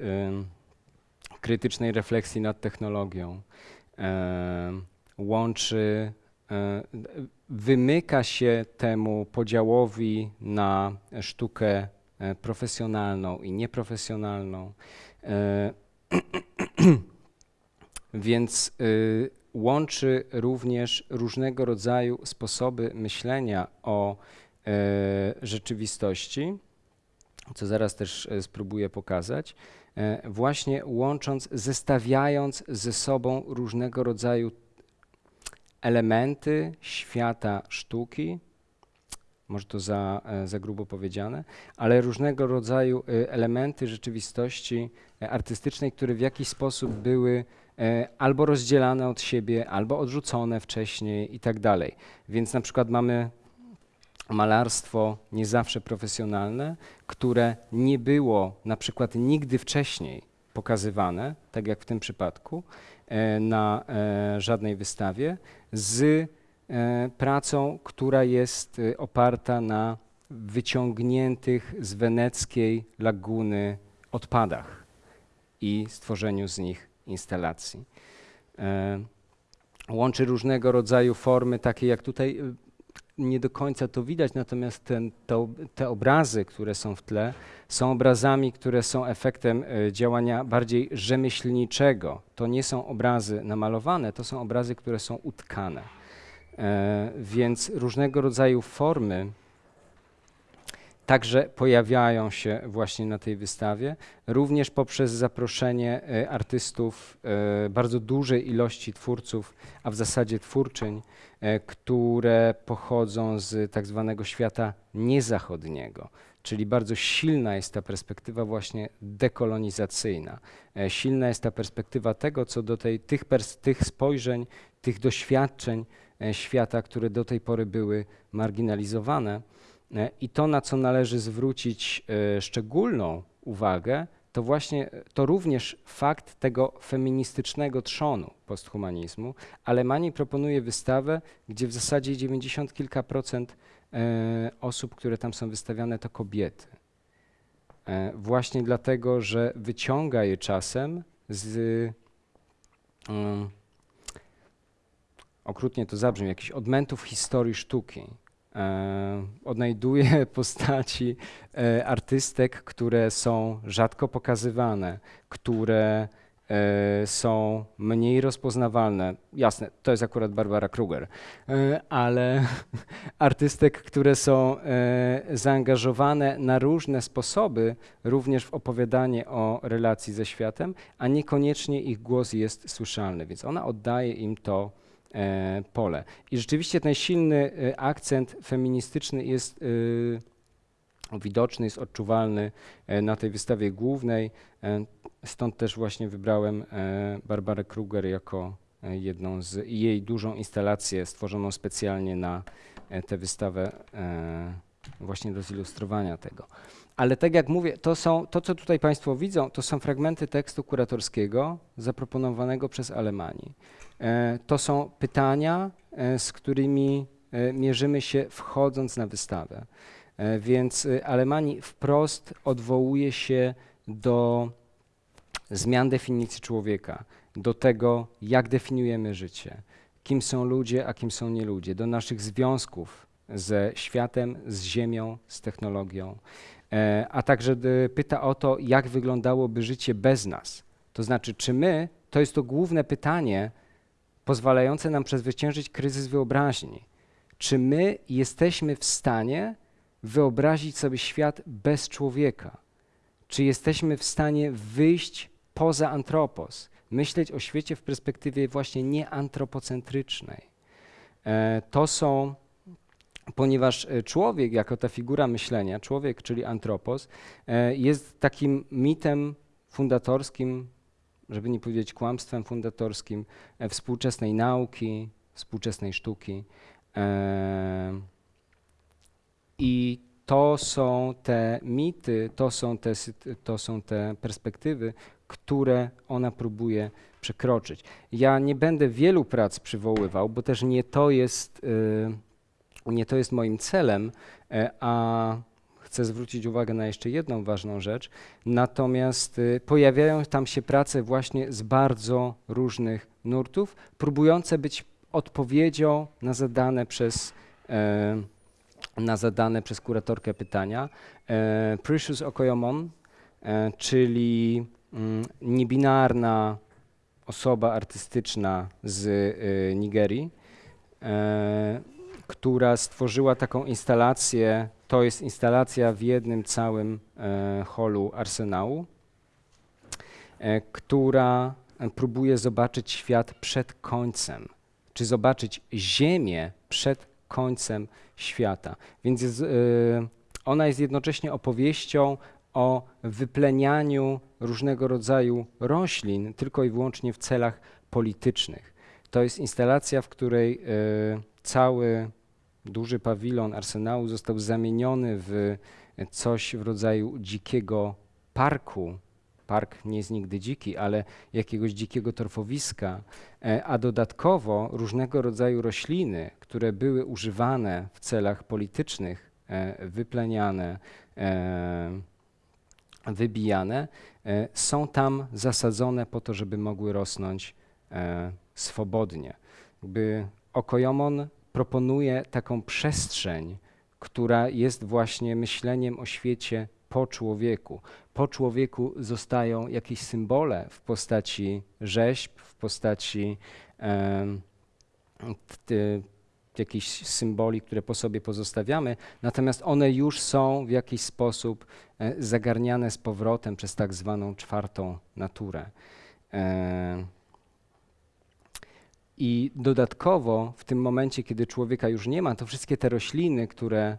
krytycznej refleksji nad technologią. e, łączy, e, wymyka się temu podziałowi na sztukę e, profesjonalną i nieprofesjonalną. <clears throat> Więc y, łączy również różnego rodzaju sposoby myślenia o rzeczywistości, co zaraz też spróbuję pokazać, właśnie łącząc, zestawiając ze sobą różnego rodzaju elementy świata sztuki, może to za, e, za grubo powiedziane, ale różnego rodzaju e, elementy rzeczywistości e, artystycznej, które w jakiś sposób były e, albo rozdzielane od siebie, albo odrzucone wcześniej i tak dalej. Więc na przykład mamy malarstwo nie zawsze profesjonalne, które nie było na przykład nigdy wcześniej pokazywane, tak jak w tym przypadku, e, na e, żadnej wystawie, z e, pracą, która jest oparta na wyciągniętych z weneckiej laguny odpadach i stworzeniu z nich instalacji. Łączy różnego rodzaju formy, takie jak tutaj nie do końca to widać, natomiast ten, to, te obrazy, które są w tle, są obrazami, które są efektem e, działania bardziej rzemieślniczego. To nie są obrazy namalowane, to są obrazy, które są utkane. E, więc różnego rodzaju formy także pojawiają się właśnie na tej wystawie, również poprzez zaproszenie e, artystów, e, bardzo dużej ilości twórców, a w zasadzie twórczyń, które pochodzą z tak zwanego świata niezachodniego. Czyli bardzo silna jest ta perspektywa właśnie dekolonizacyjna. E, Silna jest ta perspektywa tego, co do tej, tych, tych spojrzeń, tych doświadczeń e, świata, które do tej pory były marginalizowane. E, I to, na co należy zwrócić e, szczególną uwagę, to właśnie e, to również fakt tego feministycznego trzonu posthumanizmu. Alemanii proponuje wystawę, gdzie w zasadzie 90 kilka procent e, osób, które tam są wystawiane, to kobiety. E, Właśnie dlatego, że wyciąga je czasem z mm, okrutnie to zabrzmi, jakichś odmętów historii sztuki. E, odnajduje <laughs> postaci e, artystek, które są rzadko pokazywane, które e, są mniej rozpoznawalne. Jasne, to jest akurat Barbara Kruger, ale <laughs> artystek, które są zaangażowane na różne sposoby, również w opowiadanie o relacji ze światem, a niekoniecznie ich głos jest słyszalny, więc ona oddaje im to pole. I rzeczywiście ten silny e, akcent feministyczny jest e, widoczny, jest odczuwalny e, na tej wystawie głównej. E, Stąd też właśnie wybrałem e, Barbarę Kruger jako e, jedną z jej dużą instalację stworzoną specjalnie na e, tę wystawę e, właśnie do zilustrowania tego. Ale tak jak mówię, to, są, to co tutaj Państwo widzą, to są fragmenty tekstu kuratorskiego zaproponowanego przez Alemanii. E, To są pytania, e, z którymi e, mierzymy się wchodząc na wystawę. Więc Alemanii wprost odwołuje się do zmian definicji człowieka, do tego, jak definiujemy życie, kim są ludzie, a kim są nie ludzie, do naszych związków ze światem, z ziemią, z technologią, a także d- pyta o to, jak wyglądałoby życie bez nas. To znaczy, czy my, to jest to główne pytanie, pozwalające nam przezwyciężyć kryzys wyobraźni. Czy my jesteśmy w stanie wyobrazić sobie świat bez człowieka? Czy jesteśmy w stanie wyjść poza antropos, myśleć o świecie w perspektywie właśnie nieantropocentrycznej? E, To są, ponieważ e, człowiek jako ta figura myślenia, człowiek, czyli antropos, e, jest takim mitem fundatorskim, żeby nie powiedzieć kłamstwem fundatorskim e, współczesnej nauki, współczesnej sztuki. I to są te mity, to są te, to są te perspektywy, które ona próbuje przekroczyć. Ja nie będę wielu prac przywoływał, bo też nie to jest, y, nie to jest moim celem, e, a chcę zwrócić uwagę na jeszcze jedną ważną rzecz. Natomiast y, pojawiają tam się prace właśnie z bardzo różnych nurtów, próbujące być odpowiedzią na zadane przez, e, na zadane przez kuratorkę pytania. E, Precious Okoyomon, czyli mm, niebinarna osoba artystyczna z y, Nigerii, która stworzyła taką instalację. To jest instalacja w jednym całym e, holu Arsenału, e, która e, próbuje zobaczyć świat przed końcem, czy zobaczyć Ziemię przed końcem świata. Więc jest, e, ona jest jednocześnie opowieścią o wyplenianiu różnego rodzaju roślin tylko i wyłącznie w celach politycznych. To jest instalacja, w której e, cały duży pawilon arsenału został zamieniony w coś w rodzaju dzikiego parku. Park nie jest nigdy dziki, ale jakiegoś dzikiego torfowiska, e, a dodatkowo różnego rodzaju rośliny, które były używane w celach politycznych, e, wypleniane, e, wybijane, są tam zasadzone po to, żeby mogły rosnąć swobodnie. Jakby Okojomon proponuje taką przestrzeń, która jest właśnie myśleniem o świecie po człowieku. Po człowieku zostają jakieś symbole w postaci rzeźb, w postaci em, t- jakichś symboli, które po sobie pozostawiamy, natomiast one już są w jakiś sposób e, zagarniane z powrotem przez tak zwaną czwartą naturę. E, I dodatkowo w tym momencie, kiedy człowieka już nie ma, to wszystkie te rośliny, które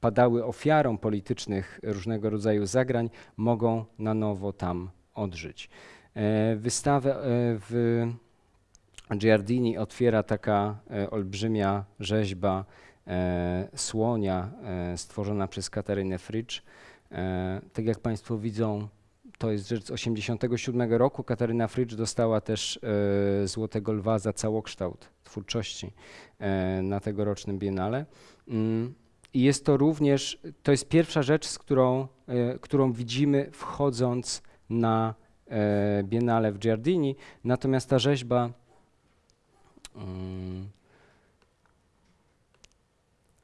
padały ofiarą politycznych różnego rodzaju zagrań, mogą na nowo tam odżyć. E, Wystawę e, w Giardini otwiera taka e, olbrzymia rzeźba słonia stworzona przez Katarynę Frycz. Tak jak Państwo widzą, to jest rzecz z 1987 roku. Kataryna Frycz dostała też e, Złotego Lwa za całokształt twórczości e, na tegorocznym Biennale. Mm, I jest to również, to jest pierwsza rzecz, z którą, e, którą widzimy wchodząc na e, Biennale w Giardini, natomiast ta rzeźba Mm.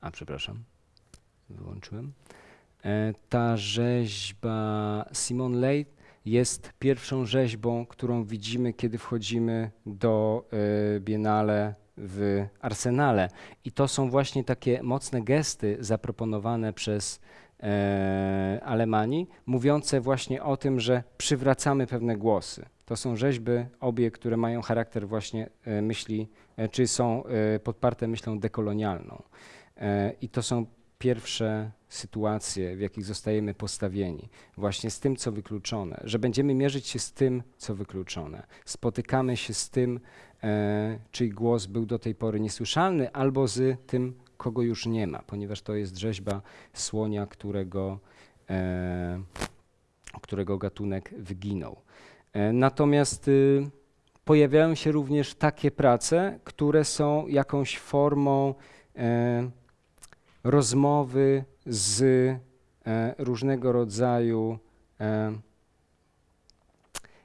A, przepraszam, wyłączyłem. E, Ta rzeźba Simon Ley jest pierwszą rzeźbą, którą widzimy, kiedy wchodzimy do e, Biennale w Arsenale. I to są właśnie takie mocne gesty zaproponowane przez e, Alemanii, mówiące właśnie o tym, że przywracamy pewne głosy. To są rzeźby, obie, które mają charakter właśnie e, myśli, e, czy są e, podparte myślą dekolonialną. I to są pierwsze sytuacje, w jakich zostajemy postawieni, właśnie z tym, co wykluczone, że będziemy mierzyć się z tym, co wykluczone. Spotykamy się z tym, e, czyj głos był do tej pory niesłyszalny, albo z tym, kogo już nie ma, ponieważ to jest rzeźba słonia, którego, e, którego gatunek wyginął. E, Natomiast y, pojawiają się również takie prace, które są jakąś formą e, rozmowy z e, różnego rodzaju e,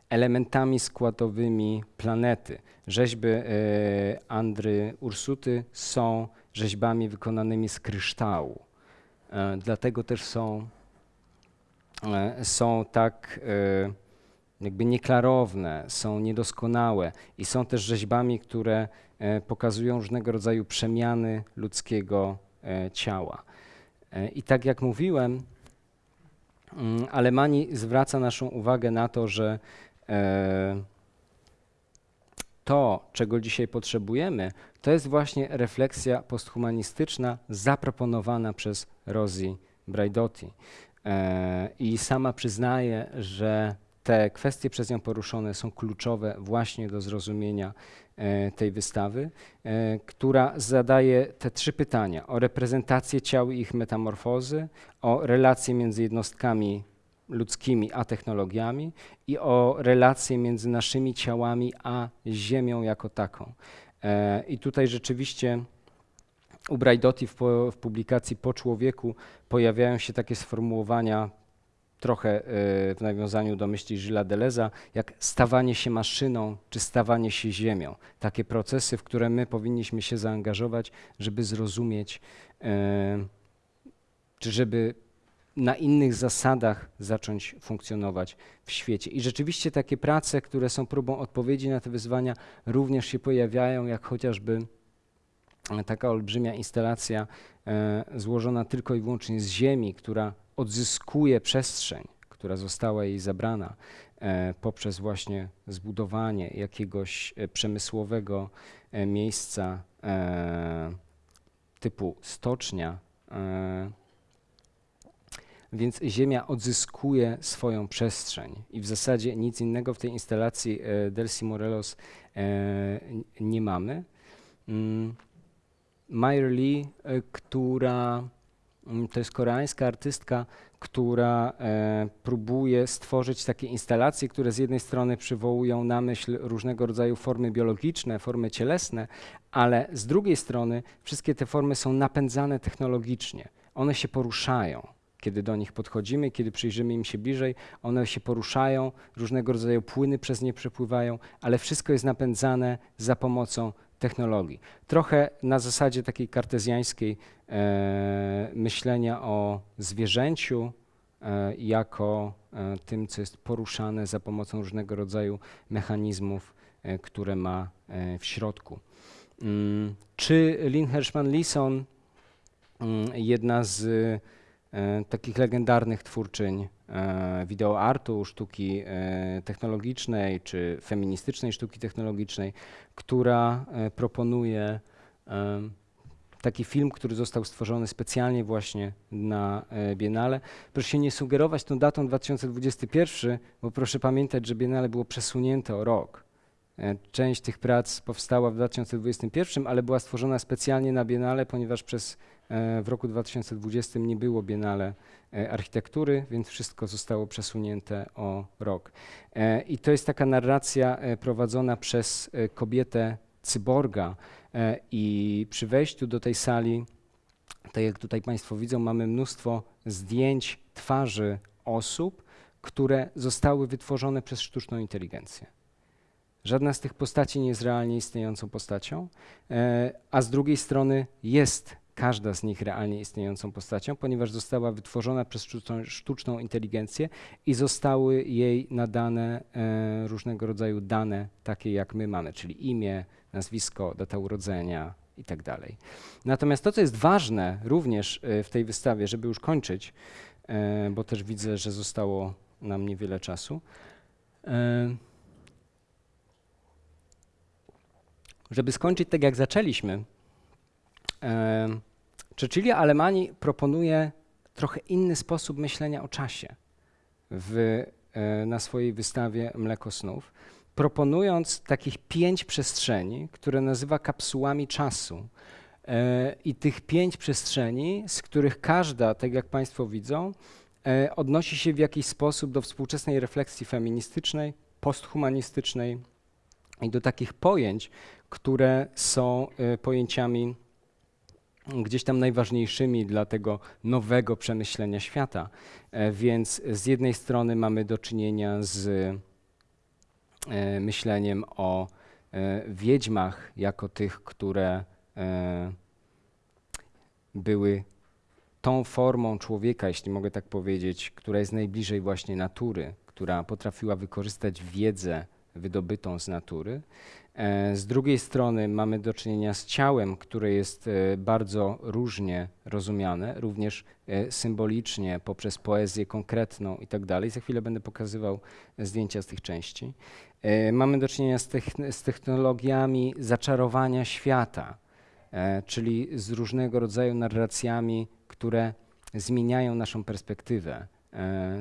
elementami składowymi planety. Rzeźby e, Andry Ursuty są rzeźbami wykonanymi z kryształu. Dlatego też są, są tak jakby nieklarowne, są niedoskonałe i są też rzeźbami, które pokazują różnego rodzaju przemiany ludzkiego ciała. E, I tak jak mówiłem, mm, Alemanii zwraca naszą uwagę na to, że e, to, czego dzisiaj potrzebujemy, to jest właśnie refleksja posthumanistyczna zaproponowana przez Rosie Braidotti. E, I sama przyznaje, że te kwestie przez nią poruszone są kluczowe właśnie do zrozumienia e, tej wystawy, e, która zadaje te trzy pytania o reprezentację ciał i ich metamorfozy, o relacje między jednostkami ludzkimi a technologiami i o relacje między naszymi ciałami a Ziemią jako taką. E, I tutaj rzeczywiście u Braidotti w, w publikacji Po człowieku pojawiają się takie sformułowania trochę e, w nawiązaniu do myśli Gilles Deleza, jak stawanie się maszyną czy stawanie się ziemią. Takie procesy, w które my powinniśmy się zaangażować, żeby zrozumieć, e, czy żeby na innych zasadach zacząć funkcjonować w świecie. I rzeczywiście takie prace, które są próbą odpowiedzi na te wyzwania, również się pojawiają, jak chociażby taka olbrzymia instalacja e, złożona tylko i wyłącznie z ziemi, która odzyskuje przestrzeń, która została jej zabrana e, poprzez właśnie zbudowanie jakiegoś e, przemysłowego miejsca typu stocznia. Więc Ziemia odzyskuje swoją przestrzeń i w zasadzie nic innego w tej instalacji Delcy Morelos nie mamy. Meyer Lee, e, która mm, to jest koreańska artystka, która e, próbuje stworzyć takie instalacje, które z jednej strony przywołują na myśl różnego rodzaju formy biologiczne, formy cielesne, ale z drugiej strony wszystkie te formy są napędzane technologicznie. One się poruszają. Kiedy do nich podchodzimy, kiedy przyjrzymy im się bliżej, one się poruszają, różnego rodzaju płyny przez nie przepływają, ale wszystko jest napędzane za pomocą technologii. Trochę na zasadzie takiej kartezjańskiej e, myślenia o zwierzęciu e, jako e, tym, co jest poruszane za pomocą różnego rodzaju mechanizmów, e, które ma e, w środku. Mm, Czy Lynn Hershman-Leeson, mm, jedna z takich legendarnych twórczyń e, wideoartu, sztuki e, technologicznej czy feministycznej sztuki technologicznej, która e, proponuje e, taki film, który został stworzony specjalnie właśnie na e, Biennale. Proszę się nie sugerować tą datą 2021, bo proszę pamiętać, że Biennale było przesunięte o rok. E, Część tych prac powstała w 2021, ale była stworzona specjalnie na Biennale, ponieważ przez e, w roku 2020 nie było Biennale e, architektury, więc wszystko zostało przesunięte o rok. I to jest taka narracja prowadzona przez kobietę cyborga i przy wejściu do tej sali, tak jak tutaj Państwo widzą, mamy mnóstwo zdjęć twarzy osób, które zostały wytworzone przez sztuczną inteligencję. Żadna z tych postaci nie jest realnie istniejącą postacią, e, a z drugiej strony jest każda z nich realnie istniejącą postacią, ponieważ została wytworzona przez sztuczną, sztuczną inteligencję i zostały jej nadane e, różnego rodzaju dane, takie jak my mamy, czyli imię, nazwisko, data urodzenia i tak. Natomiast to, co jest ważne również e, w tej wystawie, żeby już kończyć, e, bo też widzę, że zostało nam niewiele czasu, e, żeby skończyć tak, jak zaczęliśmy, Cecilia Alemani proponuje trochę inny sposób myślenia o czasie w, e, na swojej wystawie Mleko Snów, proponując takich pięć przestrzeni, które nazywa kapsułami czasu. E, I tych pięć przestrzeni, z których każda, tak jak Państwo widzą, e, odnosi się w jakiś sposób do współczesnej refleksji feministycznej, posthumanistycznej i do takich pojęć, które są e, pojęciami gdzieś tam najważniejszymi dla tego nowego przemyślenia świata. E, Więc z jednej strony mamy do czynienia z e, myśleniem o e, wiedźmach jako tych, które były tą formą człowieka, jeśli mogę tak powiedzieć, która jest najbliżej właśnie natury, która potrafiła wykorzystać wiedzę wydobytą z natury. E, Z drugiej strony mamy do czynienia z ciałem, które jest e, bardzo różnie rozumiane, również e, symbolicznie, poprzez poezję konkretną i tak dalej. Za chwilę będę pokazywał zdjęcia z tych części. Mamy do czynienia z, techn- z technologiami zaczarowania świata, czyli z różnego rodzaju narracjami, które zmieniają naszą perspektywę,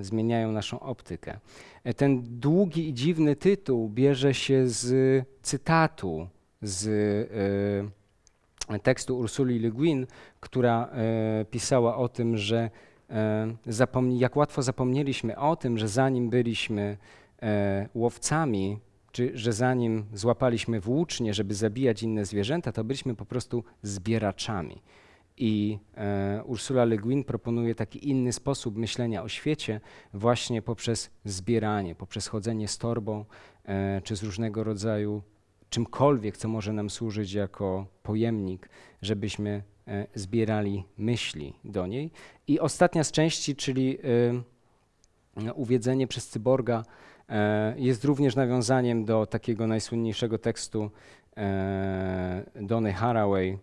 zmieniają naszą optykę. E, Ten długi i dziwny tytuł bierze się z cytatu z e, tekstu Ursuli Le Guin, która e, pisała o tym, że e, jak łatwo zapomnieliśmy o tym, że zanim byliśmy e, łowcami, czy że zanim złapaliśmy włócznie, żeby zabijać inne zwierzęta, to byliśmy po prostu zbieraczami. I e, Ursula Le Guin proponuje taki inny sposób myślenia o świecie właśnie poprzez zbieranie, poprzez chodzenie z torbą, e, czy z różnego rodzaju czymkolwiek, co może nam służyć jako pojemnik, żebyśmy e, zbierali myśli do niej. I ostatnia z części, czyli e, uwiedzenie przez cyborga, e, jest również nawiązaniem do takiego najsłynniejszego tekstu e, Donny Haraway,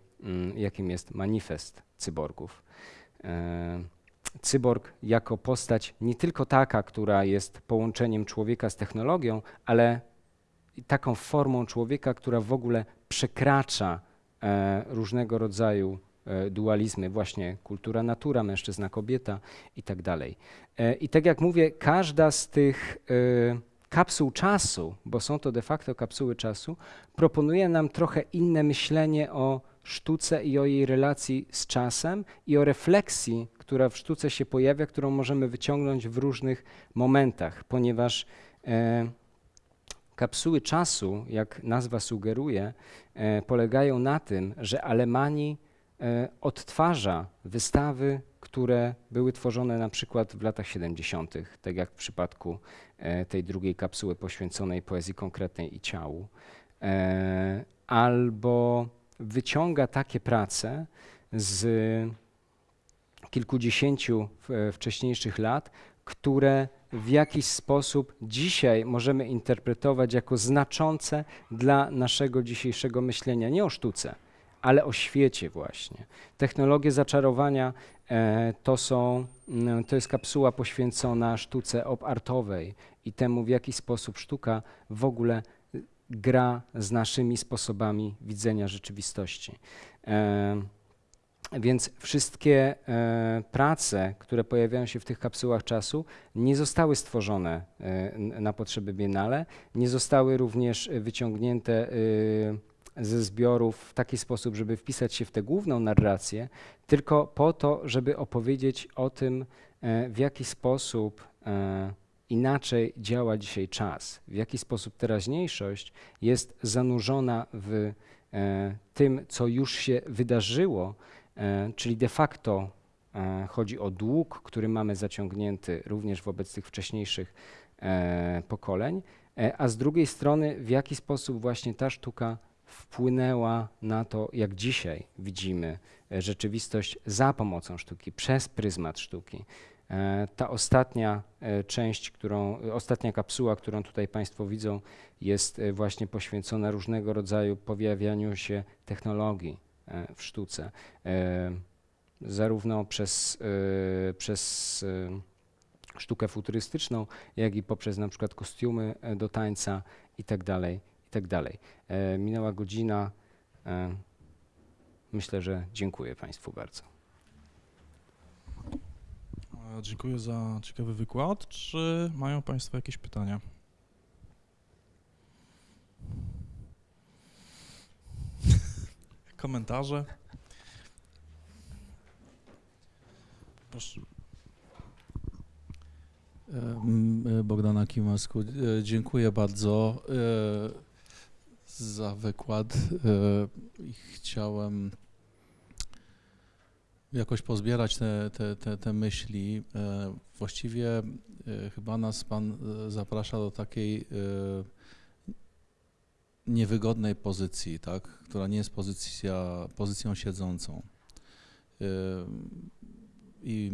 jakim jest manifest cyborgów. E, Cyborg jako postać nie tylko taka, która jest połączeniem człowieka z technologią, ale taką formą człowieka, która w ogóle przekracza e, różnego rodzaju e, dualizmy, właśnie kultura, natura, mężczyzna, kobieta i tak dalej. I tak jak mówię, każda z tych kapsuł czasu, bo są to de facto kapsuły czasu, proponuje nam trochę inne myślenie o sztuce i o jej relacji z czasem i o refleksji, która w sztuce się pojawia, którą możemy wyciągnąć w różnych momentach, ponieważ e, kapsuły czasu, jak nazwa sugeruje, e, polegają na tym, że Alemani e, odtwarza wystawy, które były tworzone na przykład w latach 70., tak jak w przypadku e, tej drugiej kapsuły poświęconej poezji konkretnej i ciału, e, albo wyciąga takie prace z kilkudziesięciu wcześniejszych lat, które w jakiś sposób dzisiaj możemy interpretować jako znaczące dla naszego dzisiejszego myślenia, nie o sztuce, ale o świecie właśnie. Technologie zaczarowania e, to są, mm, to jest kapsuła poświęcona sztuce op-artowej i temu, w jaki sposób sztuka w ogóle gra z naszymi sposobami widzenia rzeczywistości. E, więc wszystkie e, prace, które pojawiają się w tych kapsułach czasu, nie zostały stworzone e, na potrzeby Biennale, nie zostały również wyciągnięte e, ze zbiorów w taki sposób, żeby wpisać się w tę główną narrację, tylko po to, żeby opowiedzieć o tym, e, w jaki sposób e, inaczej działa dzisiaj czas, w jaki sposób teraźniejszość jest zanurzona w e, tym, co już się wydarzyło, E, Czyli de facto e, chodzi o dług, który mamy zaciągnięty również wobec tych wcześniejszych pokoleń, a z drugiej strony w jaki sposób właśnie ta sztuka wpłynęła na to, jak dzisiaj widzimy rzeczywistość za pomocą sztuki, przez pryzmat sztuki. E, Ta ostatnia e, część, którą, ostatnia kapsuła, którą tutaj Państwo widzą, jest e, właśnie poświęcona różnego rodzaju pojawianiu się technologii e, w sztuce, e, zarówno przez, e, przez e, sztukę futurystyczną, jak i poprzez na przykład kostiumy e, do tańca i tak dalej, i tak. E, Minęła godzina. e, Myślę, że dziękuję Państwu bardzo. E, Dziękuję za ciekawy wykład. Czy mają Państwo jakieś pytania? <laughs> Komentarze? Proszę. Em, e, Bogdana Kimasku, e, dziękuję bardzo e, za wykład e, chciałem jakoś pozbierać te, te, te, te myśli. E, Właściwie e, chyba nas Pan e, zaprasza do takiej niewygodnej pozycji, tak? która nie jest pozycja, pozycją siedzącą. I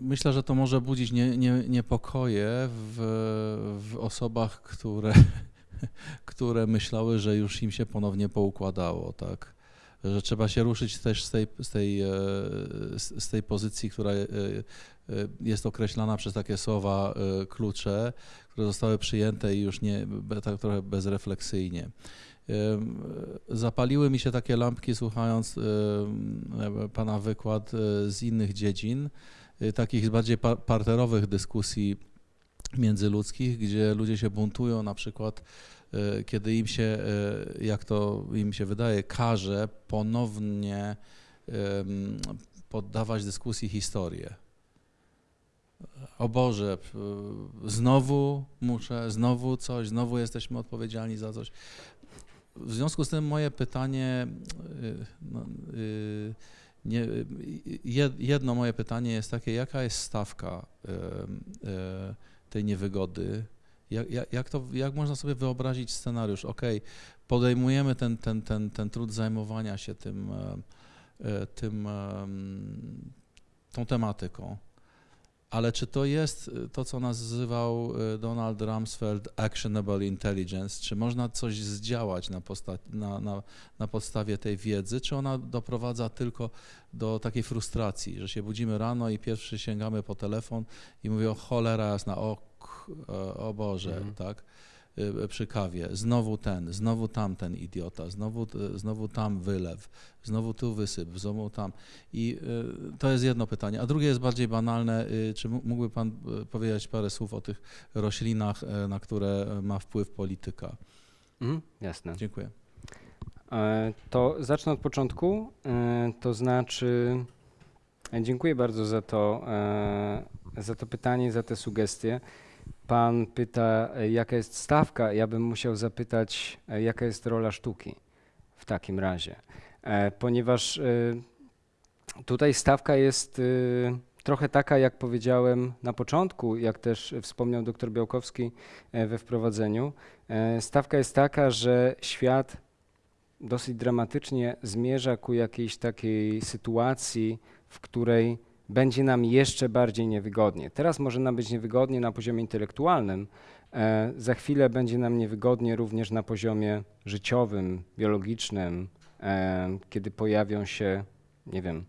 Myślę, że to może budzić nie, nie, niepokoje w, w osobach, które, <laughs> które myślały, że już im się ponownie poukładało, tak? Że trzeba się ruszyć też z tej, z tej, e, z tej pozycji, która e, e, jest określana przez takie słowa klucze, które zostały przyjęte i już nie, tak trochę bezrefleksyjnie. Zapaliły mi się takie lampki słuchając pana wykład z innych dziedzin takich bardziej pa- parterowych dyskusji międzyludzkich, gdzie ludzie się buntują na przykład, y, kiedy im się, y, jak to im się wydaje, każe ponownie poddawać dyskusji historię. o Boże, znowu muszę, znowu coś, znowu jesteśmy odpowiedzialni za coś. W związku z tym moje pytanie, y, no, nie, jed- jedno moje pytanie jest takie, jaka jest stawka tej niewygody? Jak, jak, jak, to, jak można sobie wyobrazić scenariusz? Ok, podejmujemy ten, ten, ten, ten trud zajmowania się tym, e, e, tym, tą tematyką. Ale czy to jest e, to, co nazywał e, Donald Rumsfeld actionable intelligence? Czy można coś zdziałać na, posta- na, na, na podstawie tej wiedzy, czy ona doprowadza tylko do takiej frustracji, że się budzimy rano i pierwszy sięgamy po telefon i mówię o cholera jasna, o, e, o Boże, Mhm. tak? Y, Przy kawie, znowu ten, znowu tamten idiota, znowu, t- znowu tam wylew, znowu tu wysyp, znowu tam. I y, to jest jedno pytanie. A drugie jest bardziej banalne. y, Czy mógłby Pan y, powiedzieć parę słów o tych roślinach, y, na które ma wpływ polityka? Mhm, jasne. Dziękuję. E, To zacznę od początku. E, To znaczy, e, dziękuję bardzo za to, za to pytanie, za te sugestie. Pan pyta, e, jaka jest stawka. Ja bym musiał zapytać, e, jaka jest rola sztuki w takim razie. E, Ponieważ tutaj stawka jest trochę taka, jak powiedziałem na początku, jak też wspomniał dr Białkowski we wprowadzeniu. Stawka jest taka, że świat dosyć dramatycznie zmierza ku jakiejś takiej sytuacji, w której będzie nam jeszcze bardziej niewygodnie. Teraz może nam być niewygodnie na poziomie intelektualnym, e, za chwilę będzie nam niewygodnie również na poziomie życiowym, biologicznym, e, kiedy pojawią się, nie wiem,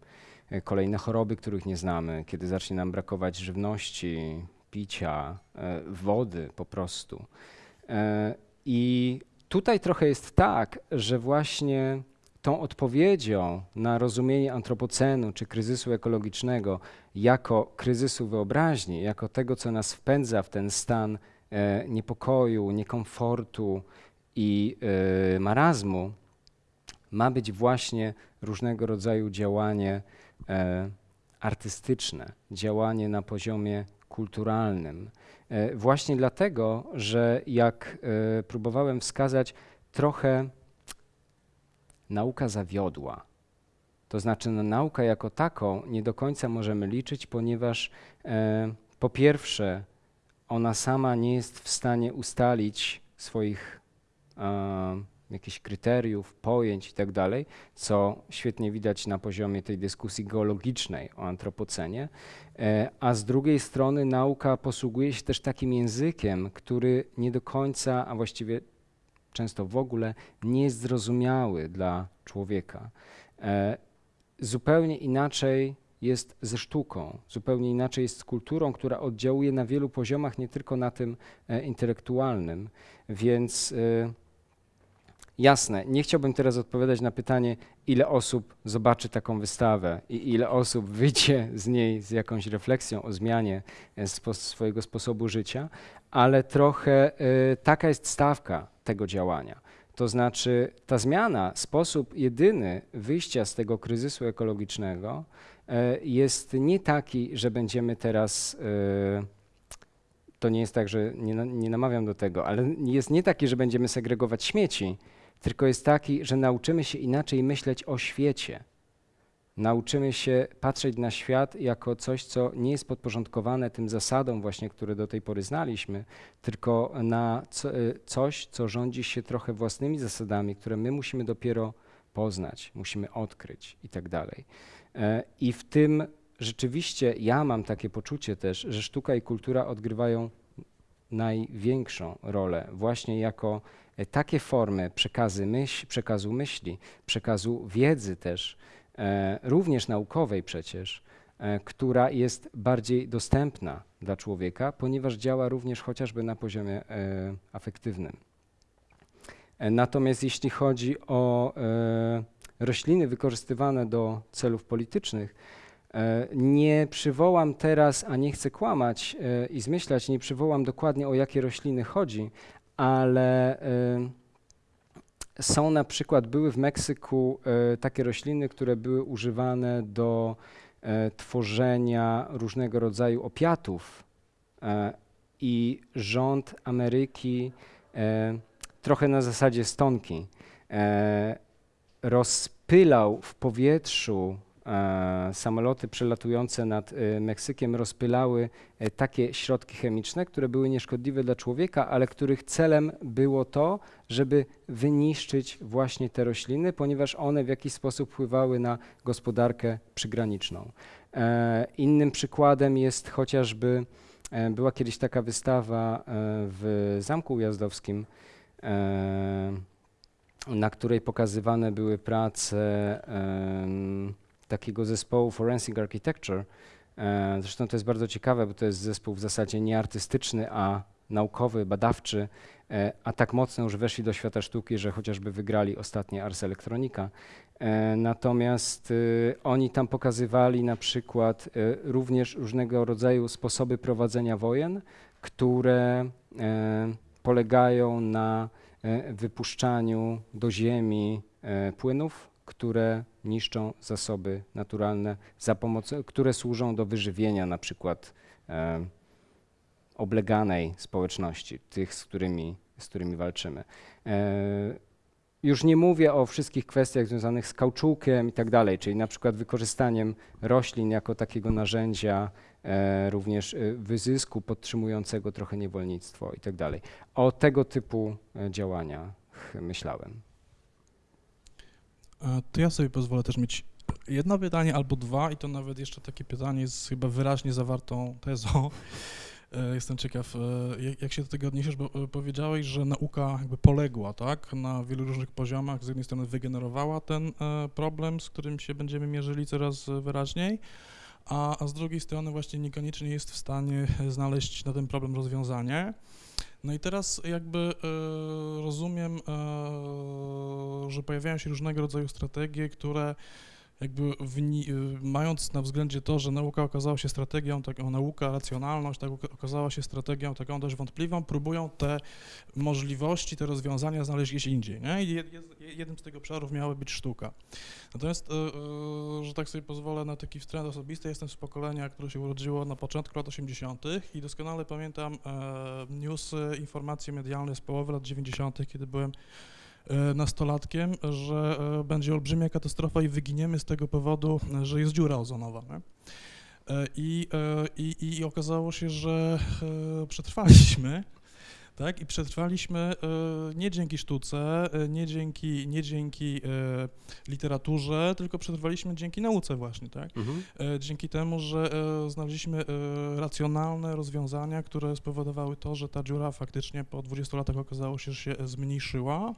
e, kolejne choroby, których nie znamy, kiedy zacznie nam brakować żywności, picia, e, wody po prostu. E, I tutaj trochę jest tak, że właśnie tą odpowiedzią na rozumienie antropocenu czy kryzysu ekologicznego jako kryzysu wyobraźni, jako tego, co nas wpędza w ten stan e, niepokoju, niekomfortu i e, marazmu, ma być właśnie różnego rodzaju działanie e, artystyczne, działanie na poziomie kulturalnym. E, Właśnie dlatego, że jak e, próbowałem wskazać, trochę nauka zawiodła. To znaczy, na naukę jako taką nie do końca możemy liczyć, ponieważ e, po pierwsze, ona sama nie jest w stanie ustalić swoich e, jakichś kryteriów, pojęć i tak co świetnie widać na poziomie tej dyskusji geologicznej o antropocenie. E, A z drugiej strony nauka posługuje się też takim językiem, który nie do końca, a właściwie często w ogóle nie jest zrozumiały dla człowieka. E, Zupełnie inaczej jest ze sztuką, zupełnie inaczej jest z kulturą, która oddziałuje na wielu poziomach, nie tylko na tym e, intelektualnym. Więc e, jasne, nie chciałbym teraz odpowiadać na pytanie, ile osób zobaczy taką wystawę i ile osób wyjdzie z niej z jakąś refleksją o zmianie e, spo, swojego sposobu życia, ale trochę e, taka jest stawka tego działania. To znaczy, ta zmiana, sposób jedyny wyjścia z tego kryzysu ekologicznego e, jest nie taki, że będziemy teraz. e, To nie jest tak, że nie, nie namawiam do tego, ale jest nie taki, że będziemy segregować śmieci, tylko jest taki, że nauczymy się inaczej myśleć o świecie. Nauczymy się patrzeć na świat jako coś, co nie jest podporządkowane tym zasadom właśnie, które do tej pory znaliśmy, tylko na co, y, coś, co rządzi się trochę własnymi zasadami, które my musimy dopiero poznać, musimy odkryć i tak dalej. E, I w tym rzeczywiście ja mam takie poczucie też, że sztuka i kultura odgrywają największą rolę właśnie jako e, takie formy przekazy myśl, przekazu myśli, przekazu wiedzy też, e, również naukowej przecież, e, która jest bardziej dostępna dla człowieka, ponieważ działa również chociażby na poziomie e, afektywnym. E, Natomiast jeśli chodzi o e, rośliny wykorzystywane do celów politycznych, e, nie przywołam teraz, a nie chcę kłamać e, i zmyślać, nie przywołam dokładnie o jakie rośliny chodzi, ale e, są na przykład, były w Meksyku e, takie rośliny, które były używane do e, tworzenia różnego rodzaju opiatów e, i rząd Ameryki trochę na zasadzie stonki rozpylał w powietrzu samoloty przelatujące nad e, Meksykiem rozpylały e, takie środki chemiczne, które były nieszkodliwe dla człowieka, ale których celem było to, żeby wyniszczyć właśnie te rośliny, ponieważ one w jakiś sposób wpływały na gospodarkę przygraniczną. E, Innym przykładem jest chociażby, e, była kiedyś taka wystawa e, w Zamku Ujazdowskim, na której pokazywane były prace takiego zespołu Forensic Architecture. E, Zresztą to jest bardzo ciekawe, bo to jest zespół w zasadzie nie artystyczny, a naukowy, badawczy, e, a tak mocno już weszli do świata sztuki, że chociażby wygrali ostatnie Ars Electronica. E, Natomiast y, oni tam pokazywali na przykład y, również różnego rodzaju sposoby prowadzenia wojen, które polegają na wypuszczaniu do ziemi płynów, które niszczą zasoby naturalne, za pomocą, które służą do wyżywienia na przykład e, obleganej społeczności, tych, z którymi, z którymi walczymy. E, już nie mówię o wszystkich kwestiach związanych z kauczukiem i tak dalej, czyli na przykład wykorzystaniem roślin jako takiego narzędzia e, również e, wyzysku podtrzymującego trochę niewolnictwo i tak dalej. O tego typu e, działaniach myślałem. E, To ja sobie pozwolę też mieć jedno pytanie albo dwa i to nawet jeszcze takie pytanie z chyba wyraźnie zawartą tezą. <laughs> E, Jestem ciekaw, e, jak- się do tego odniesiesz, bo powiedziałeś, że nauka jakby poległa, tak, na wielu różnych poziomach. Z jednej strony wygenerowała ten problem, z którym się będziemy mierzyli coraz wyraźniej, a, a z drugiej strony właśnie niekoniecznie jest w stanie znaleźć na ten problem rozwiązanie. No i teraz jakby e, rozumiem, e, że pojawiają się różnego rodzaju strategie, które jakby y, mając na względzie to, że nauka okazała się strategią, taką nauka, racjonalność, tak oka- okazała się strategią taką dość wątpliwą, próbują te możliwości, te rozwiązania znaleźć gdzieś indziej, nie? I jed- jed- jednym z tych obszarów miała być sztuka. Natomiast, y, y, że tak sobie pozwolę na taki wtręt osobisty, jestem z pokolenia, które się urodziło na początku lat 80. i doskonale pamiętam e, newsy, informacje medialne z połowy lat 90., kiedy byłem nastolatkiem, że e, będzie olbrzymia katastrofa i wyginiemy z tego powodu, e, że jest dziura ozonowa. Nie? E, I, e, i, I okazało się, że e, przetrwaliśmy. Tak, i przetrwaliśmy e, nie dzięki sztuce, e, nie dzięki, nie dzięki e, literaturze, tylko przetrwaliśmy dzięki nauce właśnie, tak? E, dzięki temu, że e, znaleźliśmy e, racjonalne rozwiązania, które spowodowały to, że ta dziura faktycznie po 20 latach okazało się, że się e, zmniejszyła.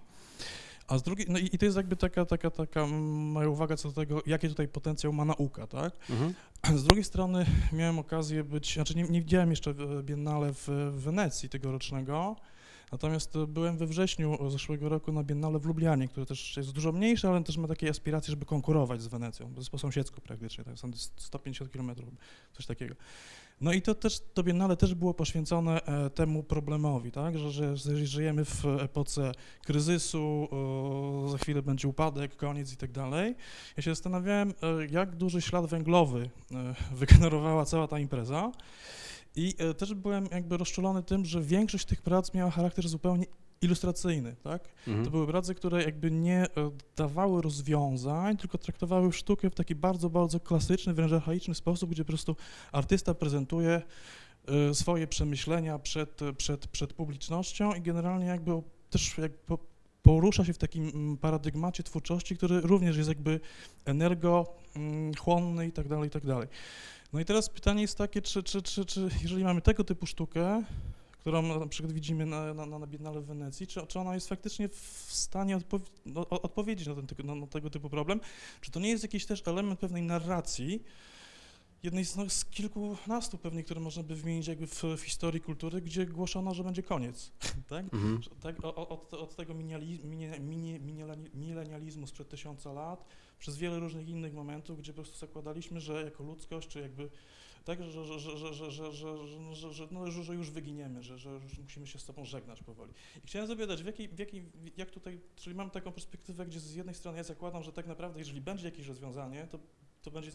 A z drugiej, no i, i to jest jakby taka, taka, taka moja uwaga co do tego, jaki tutaj potencjał ma nauka, tak? Mhm. Z drugiej strony miałem okazję być, znaczy nie, nie widziałem jeszcze Biennale w, w Wenecji tegorocznego, natomiast byłem we wrześniu zeszłego roku na Biennale w Lublianie, które też jest dużo mniejsze, ale też ma takie aspiracje, żeby konkurować z Wenecją, bo jest po sąsiedzku praktycznie, tak, są 150 km, coś takiego. No i to też, to Biennale też było poświęcone e, temu problemowi, tak, że, że, żyjemy w epoce kryzysu, za chwilę będzie upadek, koniec i tak dalej. Ja się zastanawiałem, e, jak duży ślad węglowy e, <laughs> wygenerowała cała ta impreza. I też byłem jakby rozczulony tym, że większość tych prac miała charakter zupełnie ilustracyjny, tak? Mhm. To były prace, które jakby nie e, dawały rozwiązań, tylko traktowały sztukę w taki bardzo, bardzo klasyczny, wręcz archaiczny sposób, gdzie po prostu artysta prezentuje e, swoje przemyślenia przed, przed, przed publicznością i generalnie jakby też po- porusza się w takim mm, paradygmacie twórczości, który również jest jakby energochłonny i tak dalej, i tak dalej. No i teraz pytanie jest takie, czy, czy, czy, czy jeżeli mamy tego typu sztukę, którą na przykład widzimy na, na, na Biennale w Wenecji, czy, czy ona jest faktycznie w stanie odpow- no, odpowiedzieć na, ten, na, na tego typu problem? Czy to nie jest jakiś też element pewnej narracji, jednej z, no, z kilkunastu pewnie, które można by wymienić jakby w, w historii kultury, gdzie głoszono, że będzie koniec, <laughs> tak? Mhm. Tak, o- od, od tego milenializmu sprzed tysiąca lat, przez wiele różnych innych momentów, gdzie po prostu zakładaliśmy, że jako ludzkość, czy jakby tak, że, że, że, że, że, że, że, że, no, że, już wyginiemy, że, że już musimy się z sobą żegnać powoli. I chciałem zapytać, w jakiej, w jakiej, jak tutaj, czyli mam taką perspektywę, gdzie z jednej strony ja zakładam, że tak naprawdę, jeżeli będzie jakieś rozwiązanie, to to będzie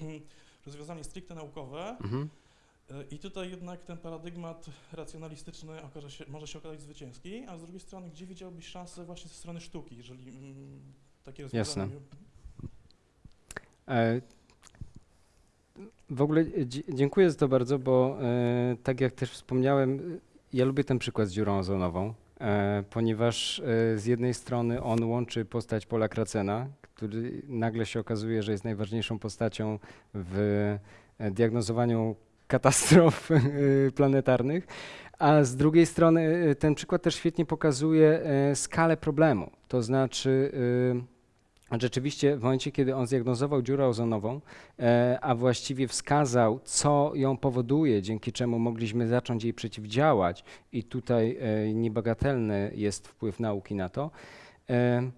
mm, rozwiązanie stricte naukowe Mhm. e, i tutaj jednak ten paradygmat racjonalistyczny się, może się okazać zwycięski, a z drugiej strony, gdzie widziałbyś szansę właśnie ze strony sztuki, jeżeli mm, takie Jasne. rozwiązanie... E, W ogóle dzie- dziękuję za to bardzo, bo e, tak jak też wspomniałem, e, ja lubię ten przykład z dziurą ozonową, e, ponieważ e, z jednej strony on łączy postać Pola Kracena, który nagle się okazuje, że jest najważniejszą postacią w e, diagnozowaniu katastrof <laughs> e, planetarnych, a z drugiej strony e, ten przykład też świetnie pokazuje e, skalę problemu. To znaczy e, Rzeczywiście w momencie, kiedy on zdiagnozował dziurę ozonową, e, a właściwie wskazał, co ją powoduje, dzięki czemu mogliśmy zacząć jej przeciwdziałać, i tutaj e, niebagatelny jest wpływ nauki na to, e,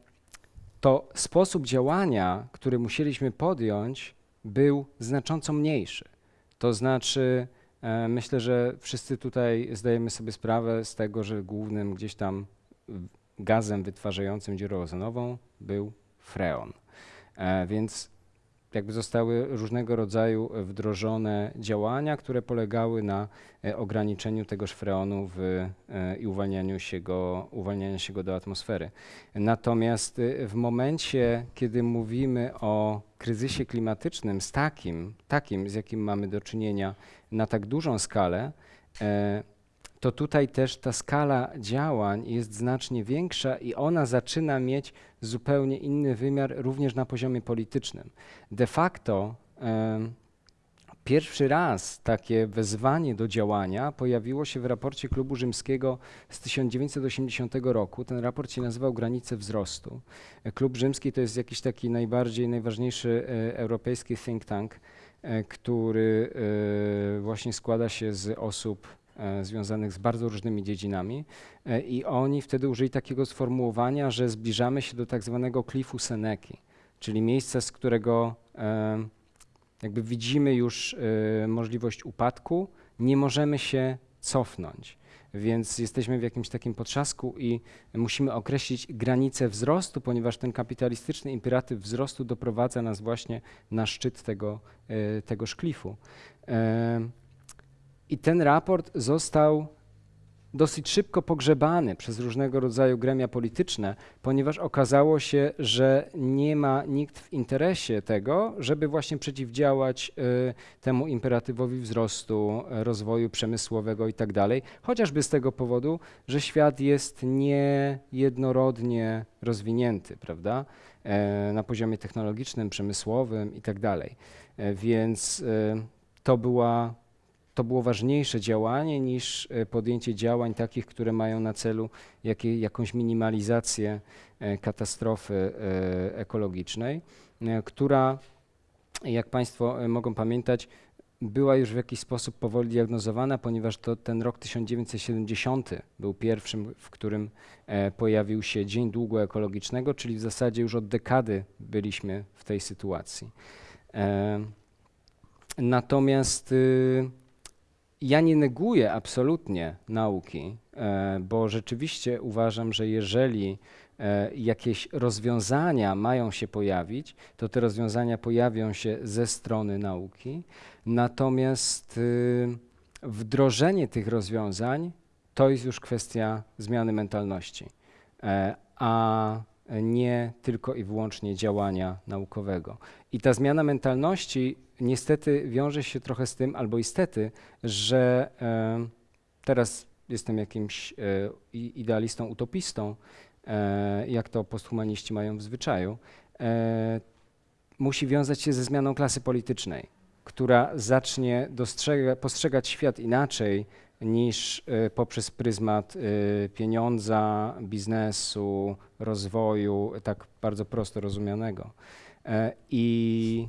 to sposób działania, który musieliśmy podjąć, był znacząco mniejszy. To znaczy, myślę, że wszyscy tutaj zdajemy sobie sprawę z tego, że głównym gdzieś tam gazem wytwarzającym dziurę ozonową był freon. E, więc jakby zostały różnego rodzaju wdrożone działania, które polegały na e, ograniczeniu tegoż freonu w, e, i uwalnianiu się, go, uwalnianiu się go do atmosfery. Natomiast w momencie, kiedy mówimy o kryzysie klimatycznym z takim, takim, z jakim mamy do czynienia na tak dużą skalę, e, to tutaj też ta skala działań jest znacznie większa i ona zaczyna mieć zupełnie inny wymiar również na poziomie politycznym. De facto pierwszy raz takie wezwanie do działania pojawiło się w raporcie Klubu Rzymskiego z 1980 roku. Ten raport się nazywał Granice wzrostu. Klub Rzymski to jest jakiś taki najbardziej, najważniejszy e, europejski think tank, e, który e, właśnie składa się z osób związanych z bardzo różnymi dziedzinami. E, I oni wtedy użyli takiego sformułowania, że zbliżamy się do tak zwanego klifu Seneki, czyli miejsca, z którego e, jakby widzimy już e, możliwość upadku, nie możemy się cofnąć. Więc jesteśmy w jakimś takim potrzasku i musimy określić granicę wzrostu, ponieważ ten kapitalistyczny imperatyw wzrostu doprowadza nas właśnie na szczyt tego, e, tegoż klifu. E, I ten raport został dosyć szybko pogrzebany przez różnego rodzaju gremia polityczne, ponieważ okazało się, że nie ma nikt w interesie tego, żeby właśnie przeciwdziałać y, temu imperatywowi wzrostu, rozwoju przemysłowego i tak chociażby z tego powodu, że świat jest niejednorodnie rozwinięty, prawda, e, na poziomie technologicznym, przemysłowym i tak. E, Więc y, to była to było ważniejsze działanie niż e, podjęcie działań takich, które mają na celu jakąś minimalizację e, katastrofy e, ekologicznej, która, jak Państwo mogą pamiętać, była już w jakiś sposób powoli diagnozowana, ponieważ to ten rok 1970 był pierwszym, w którym pojawił się Dzień Długu Ekologicznego, czyli w zasadzie już od dekady byliśmy w tej sytuacji. Natomiast y, ja nie neguję absolutnie nauki, e, bo rzeczywiście uważam, że jeżeli e, jakieś rozwiązania mają się pojawić, to te rozwiązania pojawią się ze strony nauki. Natomiast y, wdrożenie tych rozwiązań to jest już kwestia zmiany mentalności, e, a nie tylko i wyłącznie działania naukowego. I ta zmiana mentalności niestety wiąże się trochę z tym, albo istety, że e, teraz jestem jakimś e, idealistą, utopistą, e, jak to posthumaniści mają w zwyczaju, musi wiązać się ze zmianą klasy politycznej, która zacznie dostrzega, postrzegać świat inaczej niż poprzez pryzmat pieniądza, biznesu, rozwoju, tak bardzo prosto rozumianego. I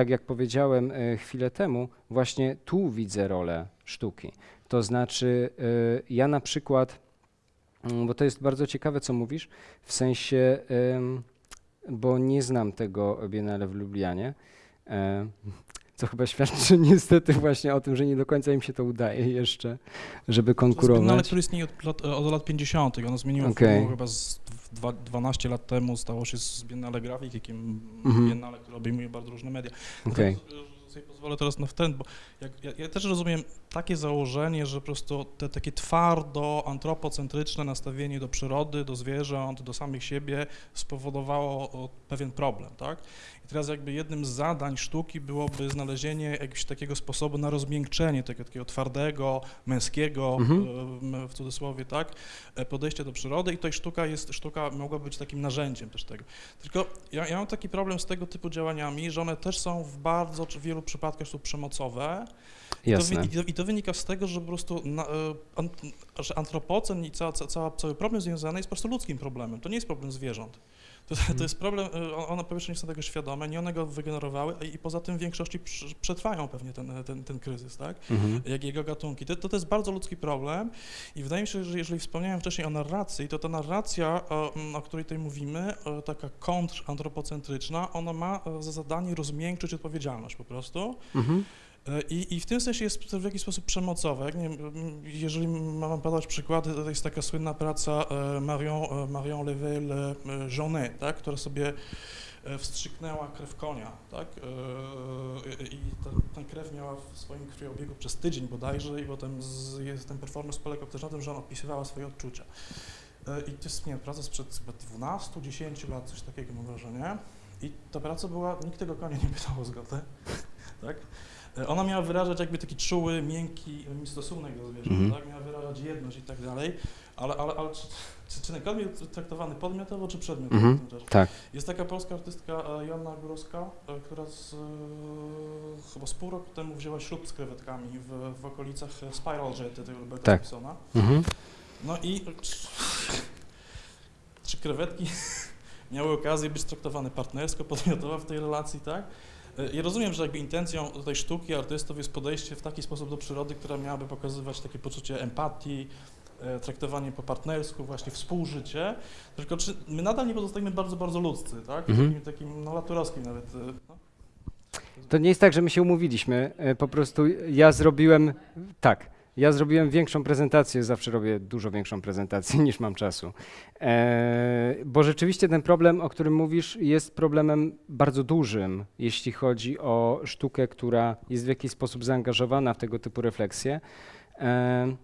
tak jak powiedziałem e, chwilę temu, właśnie tu widzę rolę sztuki. To znaczy, e, ja na przykład, mm, bo to jest bardzo ciekawe, co mówisz, w sensie, bo nie znam tego Biennale w Lublianie, e, <laughs> co chyba świadczy <laughs> niestety właśnie o tym, że nie do końca im się to udaje jeszcze, żeby To jest Biennale, konkurować. które istnieje od lat, od lat 50. Ono zmieniło formę chyba z dwa, 12 lat temu stało się z Biennale Grafikiem, Mhm. Biennale, które obejmuje bardzo różne media. Okej. To sobie pozwolę teraz na wtręt, bo jak, ja, ja też rozumiem takie założenie, że po prostu te takie twardo antropocentryczne nastawienie do przyrody, do zwierząt, do samych siebie spowodowało pewien problem, tak? Teraz jakby jednym z zadań sztuki byłoby znalezienie jakiegoś takiego sposobu na rozmiękczenie tego takiego twardego, męskiego, Mhm. w cudzysłowie, tak, e, podejścia do przyrody i tutaj sztuka jest, sztuka mogła być takim narzędziem też tego. Tylko ja, ja mam taki problem z tego typu działaniami, że one też są w bardzo w wielu przypadkach są przemocowe i to, wy- i, to, i to wynika z tego, że po prostu na, e, że antropocen i ca- cała, cały problem związany jest po prostu ludzkim problemem, to nie jest problem zwierząt. To, Mhm. to jest problem, e, one po pierwsze nie są tego świadome, nie one go wygenerowały i, poza tym w większości przetrwają pewnie ten, ten, ten kryzys, tak? Mhm. jak jego gatunki. To, to, jest bardzo ludzki problem i wydaje mi się, że jeżeli wspomniałem wcześniej o narracji, to ta narracja, o, mm, o której tutaj mówimy, taka kontrantropocentryczna, ona ma e, za zadanie rozmiękczyć odpowiedzialność po prostu. Mhm. I, I w tym sensie jest w jakiś sposób przemocowe. Jak Nie, jeżeli mam podać przykłady, to jest taka słynna praca e, Marion, e, Marion Level e, tak, która sobie wstrzyknęła krew konia, tak, i ta, krew miała w swoim krwiobiegu przez tydzień bodajże i potem z, jest, ten performance polegał też na tym, że ona opisywała swoje odczucia. I to jest, nie praca sprzed chyba 12-10 lat, coś takiego mam wrażenie. I ta praca była, nikt tego konia nie pytał o zgodę, <laughs> tak? E, Ona miała wyrażać jakby taki czuły, miękki e, stosunek do zwierząt, Mhm. tak? Miała wyrażać jedność i tak dalej, ale, ale, ale czy, czy, był traktowany podmiotowo czy przedmiotowo tym czasie? Tak. Jest taka polska artystka e, Joanna Górowska, która z, chyba z pół roku temu wzięła ślub z krewetkami w, w okolicach Spiral Jety tego Roberta Tak. Simpsona. Mhm. No i czy, czy krewetki <laughs> miały okazję być traktowane partnersko, podmiotowo w tej relacji, tak? E, Ja rozumiem, że jakby intencją tej sztuki artystów jest podejście w taki sposób do przyrody, która miałaby pokazywać takie poczucie empatii, e, traktowanie po partnersku, właśnie współżycie, tylko czy my nadal nie pozostajemy bardzo, bardzo ludzcy, tak? Mhm. Takim, takim no, laturowskim nawet. e, No. To nie jest tak, że my się umówiliśmy. Po prostu ja zrobiłem, tak, ja zrobiłem większą prezentację, zawsze robię dużo większą prezentację <laughs> niż mam czasu. E, bo rzeczywiście ten problem, o którym mówisz, jest problemem bardzo dużym, jeśli chodzi o sztukę, która jest w jakiś sposób zaangażowana w tego typu refleksje. E,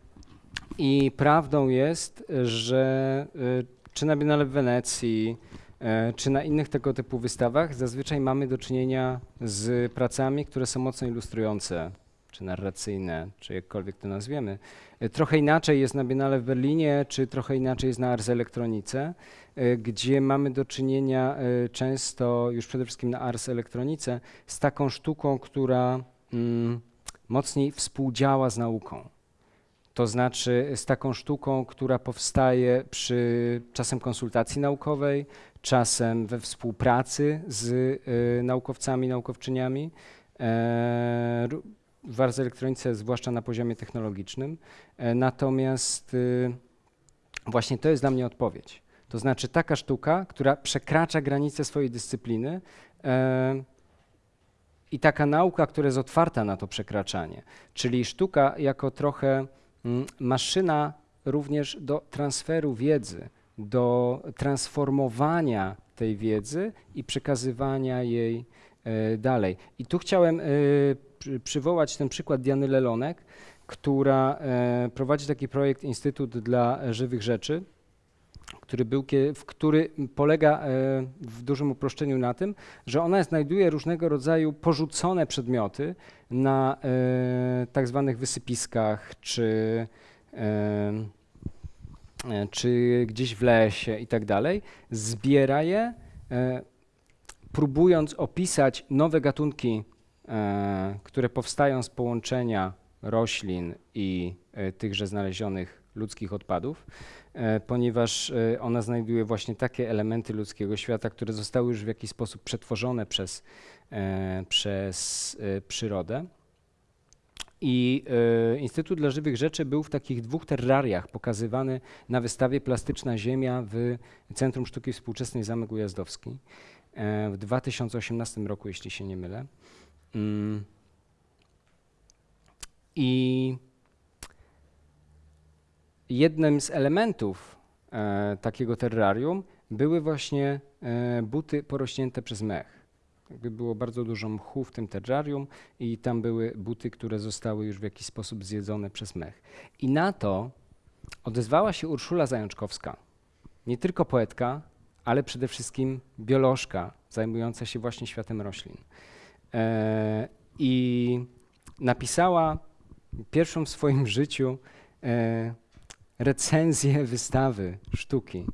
I prawdą jest, że e, czy na Biennale w Wenecji, e, czy na innych tego typu wystawach zazwyczaj mamy do czynienia z pracami, które są mocno ilustrujące, czy narracyjne, czy jakkolwiek to nazwiemy. E, Trochę inaczej jest na Biennale w Berlinie, czy trochę inaczej jest na Ars Elektronice, e, gdzie mamy do czynienia e, często, już przede wszystkim na Ars Elektronice, z taką sztuką, która mm, mocniej współdziała z nauką. To znaczy z taką sztuką, która powstaje przy czasem konsultacji naukowej, czasem we współpracy z y, naukowcami, naukowczyniami, e, w Elektronice, zwłaszcza na poziomie technologicznym. E, natomiast y, właśnie to jest dla mnie odpowiedź. To znaczy taka sztuka, która przekracza granice swojej dyscypliny e, i taka nauka, która jest otwarta na to przekraczanie. Czyli sztuka jako trochę mm, maszyna również do transferu wiedzy, do transformowania tej wiedzy i przekazywania jej e, dalej. I tu chciałem przywołać ten przykład Diany Lelonek, która e, prowadzi taki projekt Instytut dla Żywych Rzeczy, który, był, w który polega e, w dużym uproszczeniu na tym, że ona znajduje różnego rodzaju porzucone przedmioty na e, tak zwanych wysypiskach czy, czy gdzieś w lesie i tak dalej, zbiera je, próbując opisać nowe gatunki, które powstają z połączenia roślin i e, tychże znalezionych ludzkich odpadów, e, ponieważ e, ona znajduje właśnie takie elementy ludzkiego świata, które zostały już w jakiś sposób przetworzone przez, e, przez e, przyrodę. I e, Instytut dla Żywych Rzeczy był w takich dwóch terrariach pokazywany na wystawie Plastyczna Ziemia w Centrum Sztuki Współczesnej Zamek Ujazdowski e, w 2018 roku, jeśli się nie mylę. Mm. I jednym z elementów e, takiego terrarium były właśnie e, buty porośnięte przez mech. Jakby było bardzo dużo mchu w tym terrarium i tam były buty, które zostały już w jakiś sposób zjedzone przez mech. I na to odezwała się Urszula Zajączkowska, nie tylko poetka, ale przede wszystkim biolożka zajmująca się właśnie światem roślin. E, I napisała pierwszą w swoim <laughs> życiu e, recenzję wystawy sztuki,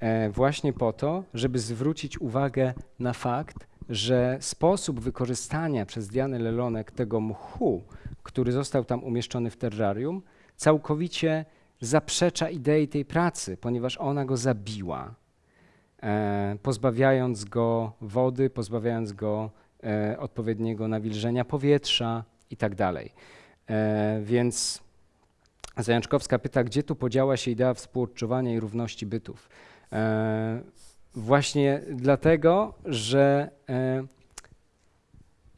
e, właśnie po to, żeby zwrócić uwagę na fakt, że sposób wykorzystania przez Dianę Lelonek tego mchu, który został tam umieszczony w terrarium, całkowicie zaprzecza idei tej pracy, ponieważ ona go zabiła, pozbawiając go wody, pozbawiając go odpowiedniego nawilżenia powietrza i tak. E, więc Zajączkowska pyta, gdzie tu podziała się idea współodczuwania i równości bytów. E, właśnie dlatego, że e,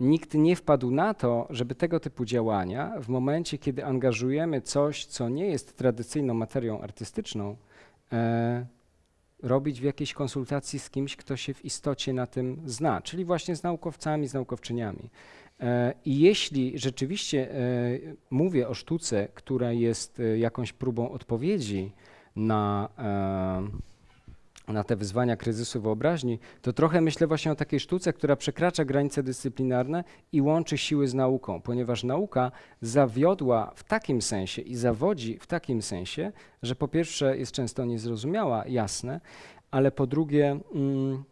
nikt nie wpadł na to, żeby tego typu działania w momencie, kiedy angażujemy coś, co nie jest tradycyjną materią artystyczną, e, robić w jakiejś konsultacji z kimś, kto się w istocie na tym zna, czyli właśnie z naukowcami, z naukowczyniami. E, I jeśli rzeczywiście e, mówię o sztuce, która jest e, jakąś próbą odpowiedzi na, na te wyzwania kryzysu wyobraźni, to trochę myślę właśnie o takiej sztuce, która przekracza granice dyscyplinarne i łączy siły z nauką, ponieważ nauka zawiodła w takim sensie i zawodzi w takim sensie, że po pierwsze jest często niezrozumiała, jasne, ale po drugie mm,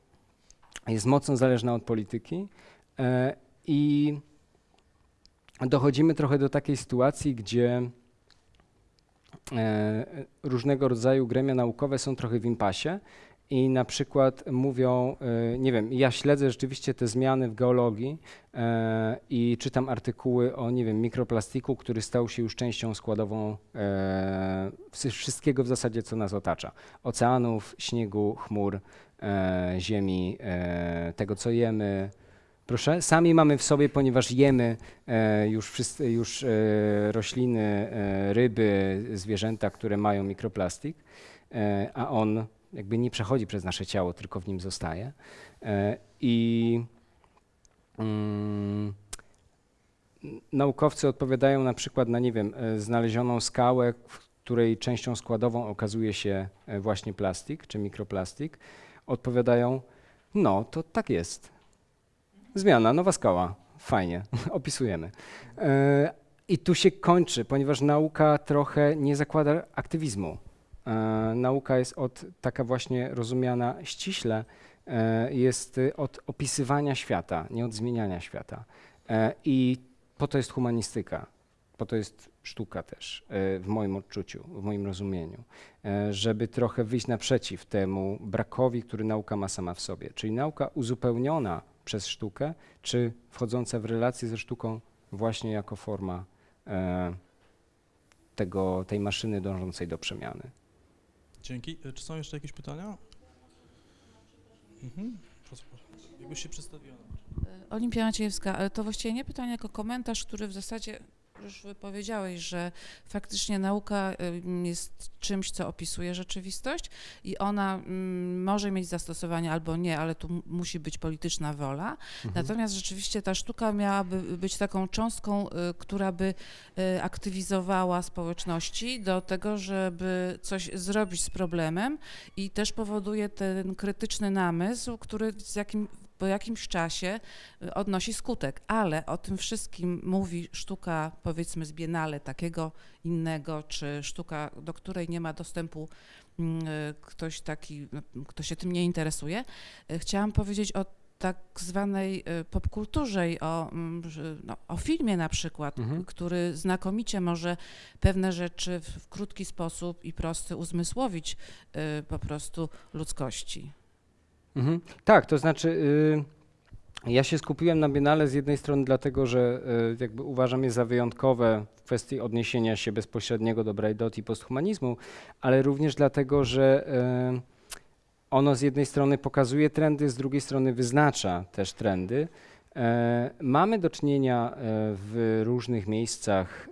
jest mocno zależna od polityki. E, i dochodzimy trochę do takiej sytuacji, gdzie e, różnego rodzaju gremia naukowe są trochę w impasie i na przykład mówią, e, nie wiem, ja śledzę rzeczywiście te zmiany w geologii e, i czytam artykuły o, nie wiem, mikroplastiku, który stał się już częścią składową wszy- wszystkiego w zasadzie, co nas otacza. Oceanów, śniegu, chmur, ziemi, tego, co jemy, Proszę, sami mamy w sobie, ponieważ jemy e, już, wszyscy, już e, rośliny, e, ryby, zwierzęta, które mają mikroplastik, a on jakby nie przechodzi przez nasze ciało, tylko w nim zostaje. E, I mm, naukowcy odpowiadają na przykład na, nie wiem, e, znalezioną skałę, której częścią składową okazuje się e, właśnie plastik czy mikroplastik. Odpowiadają, no to tak jest. Zmiana, nowa skała. Fajnie, <laughs> opisujemy. I tu się kończy, ponieważ nauka trochę nie zakłada aktywizmu. E, Nauka jest od taka właśnie rozumiana ściśle, e, jest od opisywania świata, nie od zmieniania świata. E, I po to jest humanistyka, po to jest sztuka też, w moim odczuciu, w moim rozumieniu, żeby trochę wyjść naprzeciw temu brakowi, który nauka ma sama w sobie. Czyli nauka uzupełniona przez sztukę, czy wchodząca w relację ze sztuką właśnie jako forma tego, tej maszyny dążącej do przemiany. Dzięki. E, Czy są jeszcze jakieś pytania? Mhm. Jakbyś się przedstawiła. Olimpia Maciejewska, to właściwie nie pytanie, jako komentarz, który w zasadzie już powiedziałeś, że faktycznie nauka jest czymś, co opisuje rzeczywistość i ona ym, może mieć zastosowanie albo nie, ale tu musi być polityczna wola. Natomiast rzeczywiście ta sztuka miałaby być taką cząstką, y, która by y, aktywizowała społeczności do tego, żeby coś zrobić z problemem i też powoduje ten krytyczny namysł, który z jakim, po jakimś czasie y, odnosi skutek, ale o tym wszystkim mówi sztuka powiedzmy z Biennale takiego innego, czy sztuka, do której nie ma dostępu mm, y, ktoś taki, no, kto się tym nie interesuje. Y, Chciałam powiedzieć o tak zwanej popkulturze i o, mm, no, o filmie na przykład, Mhm. który znakomicie może pewne rzeczy w, w krótki sposób i prosty uzmysłowić y, po prostu ludzkości. Mhm. Tak, to znaczy y, ja się skupiłem na Biennale z jednej strony dlatego, że y, jakby uważam je za wyjątkowe w kwestii odniesienia się bezpośredniego do Braidot i posthumanizmu, ale również dlatego, że y, ono z jednej strony pokazuje trendy, z drugiej strony wyznacza też trendy. E, mamy do czynienia e, w różnych miejscach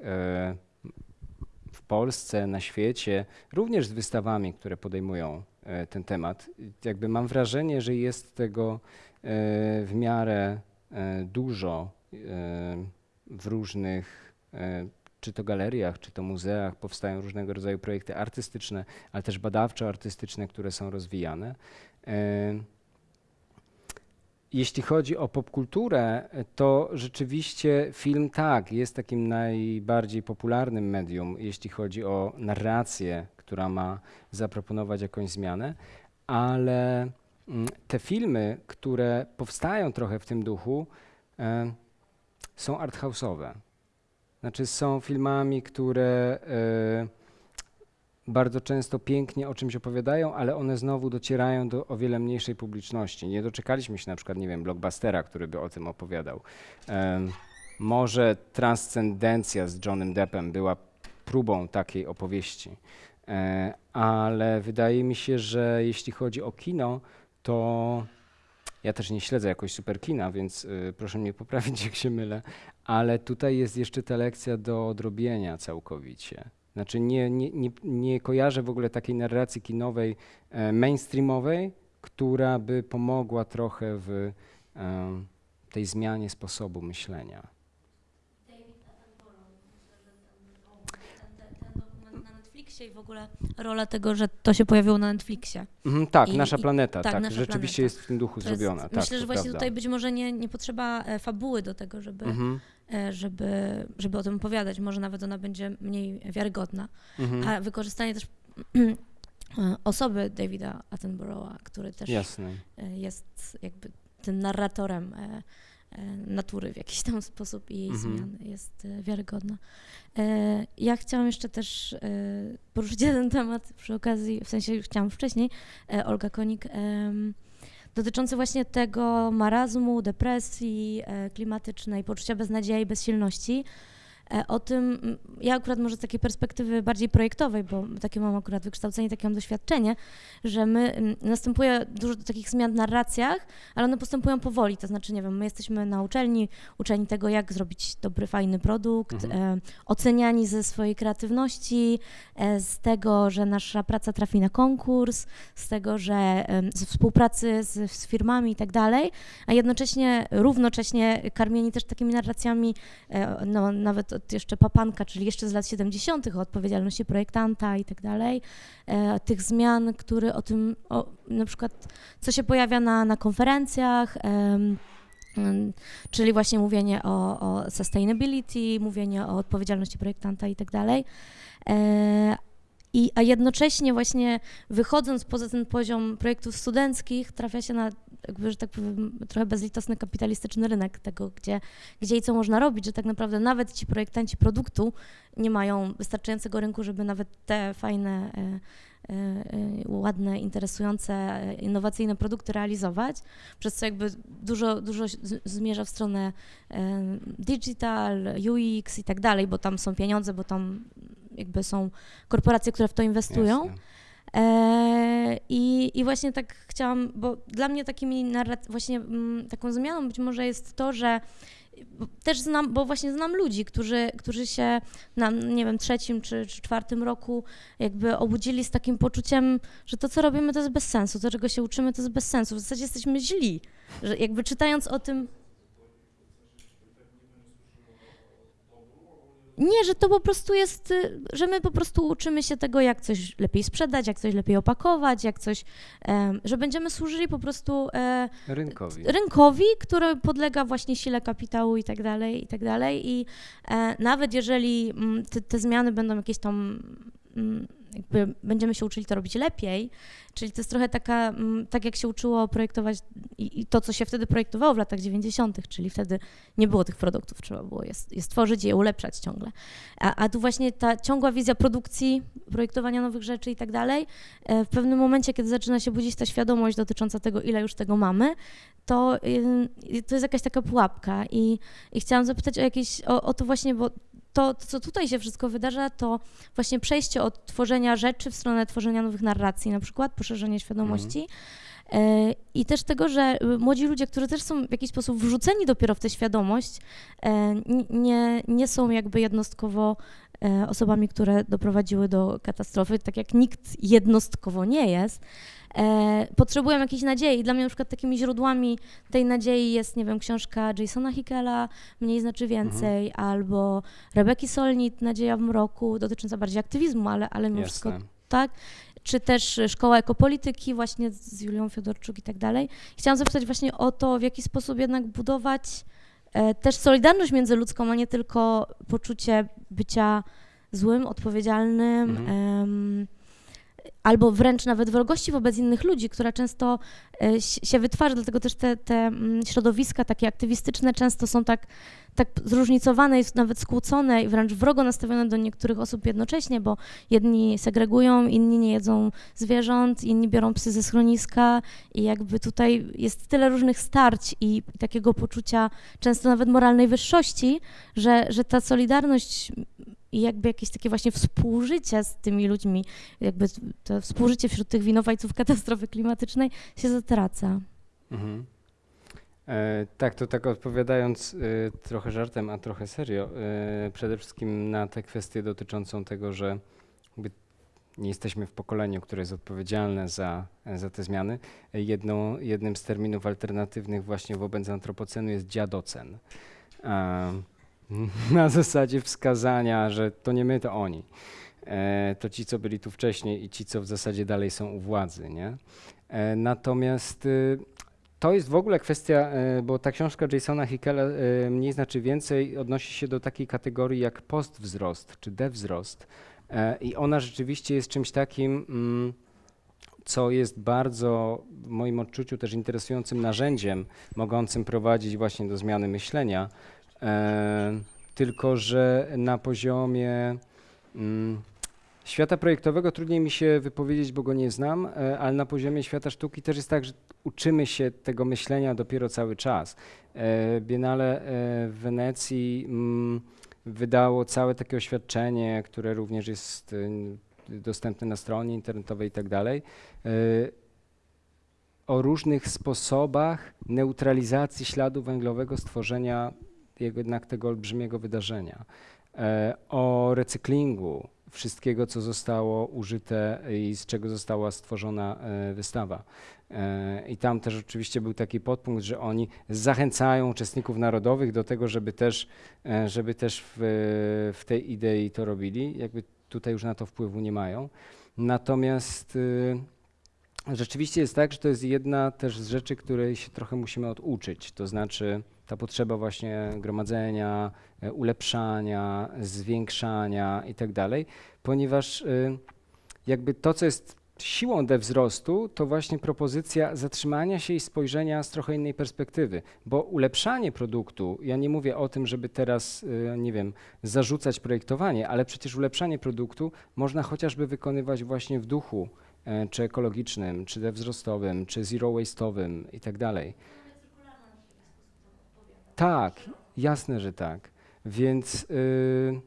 w Polsce, na świecie, również z wystawami, które podejmują ten temat. Jakby mam wrażenie, że jest tego e, w miarę e, dużo e, w różnych, e, czy to galeriach, czy to muzeach, powstają różnego rodzaju projekty artystyczne, ale też badawczo-artystyczne, które są rozwijane. E, Jeśli chodzi o popkulturę, to rzeczywiście film tak, jest takim najbardziej popularnym medium, jeśli chodzi o narrację, która ma zaproponować jakąś zmianę, ale mm, te filmy, które powstają trochę w tym duchu, e, są arthouse'owe. Znaczy są filmami, które e, bardzo często pięknie o czymś opowiadają, ale one znowu docierają do o wiele mniejszej publiczności. Nie doczekaliśmy się na przykład, nie wiem, blockbustera, który by o tym opowiadał. Em, może Transcendencja z Johnem Deppem była próbą takiej opowieści, e, ale wydaje mi się, że jeśli chodzi o kino, to ja też nie śledzę jakoś super kina, więc y, proszę mnie poprawić, <laughs> jak się mylę, ale tutaj jest jeszcze ta lekcja do odrobienia całkowicie. Znaczy nie, nie, nie, nie kojarzę w ogóle takiej narracji kinowej e, mainstreamowej, która by pomogła trochę w em, tej zmianie sposobu myślenia. ten dokument na Netflixie i w ogóle rola tego, że to się pojawiło na Netflixie. Mhm, tak, I- nasza i- planeta, tak, tak, Nasza rzeczywiście planeta. jest w tym duchu To jest- zrobiona. tak, Myślę, że właśnie prawda. tutaj być może nie, nie potrzeba e, fabuły do tego, żeby, Mhm, e, żeby, żeby o tym opowiadać. Może nawet ona będzie mniej wiarygodna. mhm, A wykorzystanie też e, osoby Davida Attenborough'a, który też Jasne. jest jakby tym narratorem natury w jakiś tam sposób i jej Mhm. zmian jest e, wiarygodna. E, Ja chciałam jeszcze też e, poruszyć <laughs> jeden temat przy okazji, w sensie już chciałam wcześniej, e, Olga Konik, dotyczący właśnie tego marazmu, depresji e, klimatycznej, poczucia beznadziei, bezsilności. E, O tym, ja akurat może z takiej perspektywy bardziej projektowej, bo takie mam akurat wykształcenie, takie mam doświadczenie, że my, następuje dużo takich zmian w narracjach, ale one postępują powoli, to znaczy, nie wiem, my jesteśmy na uczelni, uczeni tego, jak zrobić dobry, fajny produkt, Mhm. e, oceniani ze swojej kreatywności, e, z tego, że nasza praca trafi na konkurs, z tego, że z współpracy z, z firmami i tak dalej, a jednocześnie, równocześnie karmieni też takimi narracjami, no, nawet jeszcze Papanka, czyli jeszcze z lat 70., o odpowiedzialności projektanta i tak dalej, e, tych zmian, które o tym, o, na przykład, co się pojawia na, na konferencjach, czyli właśnie mówienie o, o sustainability, mówienie o odpowiedzialności projektanta i tak dalej. E, I, a jednocześnie właśnie wychodząc poza ten poziom projektów studenckich, trafia się na, jakby, że tak powiem, trochę bezlitosny kapitalistyczny rynek tego, gdzie, gdzie i co można robić, że tak naprawdę nawet ci projektanci produktu nie mają wystarczającego rynku, żeby nawet te fajne, e, e, e, ładne, interesujące, innowacyjne produkty realizować, przez co jakby dużo, dużo zmierza w stronę digital, UX i tak dalej, bo tam są pieniądze, bo tam jakby są korporacje, które w to inwestują. Jasne. E, I, I właśnie tak chciałam, bo dla mnie takimi narrac- właśnie mm, taką zmianą być może jest to, że też znam, bo właśnie znam ludzi, którzy, którzy się na, nie wiem, trzecim czy, czy czwartym roku jakby obudzili z takim poczuciem, że to, co robimy, to jest bez sensu, to, czego się uczymy, to jest bez sensu. W zasadzie jesteśmy źli, że jakby czytając o tym... Nie, że to po prostu jest, y, że my po prostu uczymy się tego, jak coś lepiej sprzedać, jak coś lepiej opakować, jak coś, że będziemy służyli po prostu e, Rynkowi. rynkowi, który podlega właśnie sile kapitału i tak dalej, i tak dalej. I e, nawet jeżeli mm, te, te zmiany będą jakieś tam, mm, jakby będziemy się uczyli to robić lepiej, czyli to jest trochę taka, mm, tak jak się uczyło projektować i, i to, co się wtedy projektowało w latach 90., czyli wtedy nie było tych produktów, trzeba było je, je stworzyć i je ulepszać ciągle. A, a tu właśnie ta ciągła wizja produkcji, projektowania nowych rzeczy i tak dalej, e, w pewnym momencie, kiedy zaczyna się budzić ta świadomość dotycząca tego, ile już tego mamy, to, y, to jest jakaś taka pułapka i, i chciałam zapytać o jakieś, o, o to właśnie, bo to, co tutaj się wszystko wydarza, to właśnie przejście od tworzenia rzeczy w stronę tworzenia nowych narracji, na przykład poszerzenie świadomości. E, I też tego, że y, młodzi ludzie, którzy też są w jakiś sposób wrzuceni dopiero w tę świadomość, e, nie, nie są jakby jednostkowo e, osobami, które doprowadziły do katastrofy, tak jak nikt jednostkowo nie jest, potrzebują jakiejś nadziei. Dla mnie na przykład takimi źródłami tej nadziei jest, nie wiem, książka Jasona Hickela, Mniej znaczy więcej, albo Rebeki Solnit, Nadzieja w mroku, dotycząca bardziej aktywizmu, ale, ale mimo wszystko tak? Czy też Szkoła Ekopolityki właśnie z Julią Fiodorczuk i tak dalej. Chciałam zapytać właśnie o to, w jaki sposób jednak budować e, też solidarność międzyludzką, a nie tylko poczucie bycia złym, odpowiedzialnym, Mhm. em, albo wręcz nawet wrogości wobec innych ludzi, która często e, si- się wytwarza, dlatego też te, te mm, środowiska takie aktywistyczne często są tak, tak zróżnicowane i nawet skłócone i wręcz wrogo nastawione do niektórych osób jednocześnie, bo jedni segregują, inni nie jedzą zwierząt, inni biorą psy ze schroniska i jakby tutaj jest tyle różnych starć i takiego poczucia często nawet moralnej wyższości, że, że ta solidarność i jakby jakieś takie właśnie współżycie z tymi ludźmi, jakby to współżycie wśród tych winowajców katastrofy klimatycznej się zatraca. Mhm. E, tak, to tak odpowiadając e, trochę żartem, a trochę serio, e, przede wszystkim na tę kwestię dotyczącą tego, że nie jesteśmy w pokoleniu, które jest odpowiedzialne za, za te zmiany. E, jednym z terminów alternatywnych właśnie wobec antropocenu jest dziadocen. E, <laughs> na zasadzie wskazania, że to nie my, to oni. E, to ci, co byli tu wcześniej i ci, co w zasadzie dalej są u władzy, nie? E, natomiast y, to jest w ogóle kwestia, e, bo ta książka Jasona Hickela e, mniej znaczy więcej odnosi się do takiej kategorii jak postwzrost czy dewzrost. E, I ona rzeczywiście jest czymś takim, mm, co jest bardzo w moim odczuciu też interesującym narzędziem mogącym prowadzić właśnie do zmiany myślenia. E, Tylko, że na poziomie mm, świata projektowego trudniej mi się wypowiedzieć, bo go nie znam, e, ale na poziomie świata sztuki też jest tak, że uczymy się tego myślenia dopiero cały czas. E, Biennale w Wenecji mm, wydało całe takie oświadczenie, które również jest dostępne na stronie internetowej i tak dalej, o różnych sposobach neutralizacji śladu węglowego stworzenia jednak tego olbrzymiego wydarzenia, e, o recyklingu wszystkiego, co zostało użyte i z czego została stworzona e, wystawa. E, I tam też oczywiście był taki podpunkt, że oni zachęcają uczestników narodowych do tego, żeby też, żeby też w, w tej idei to robili. Jakby tutaj już na to wpływu nie mają. Natomiast y, rzeczywiście jest tak, że to jest jedna też z rzeczy, której się trochę musimy oduczyć. To znaczy ta potrzeba właśnie gromadzenia, e, ulepszania, zwiększania i tak ponieważ y, jakby to, co jest siłą dewzrostu, to właśnie propozycja zatrzymania się i spojrzenia z trochę innej perspektywy, bo ulepszanie produktu, ja nie mówię o tym, żeby teraz, y, nie wiem, zarzucać projektowanie, ale przecież ulepszanie produktu można chociażby wykonywać właśnie w duchu e, czy ekologicznym, czy dewzrostowym, czy zero waste'owym i tak jasne, że tak. Więc y,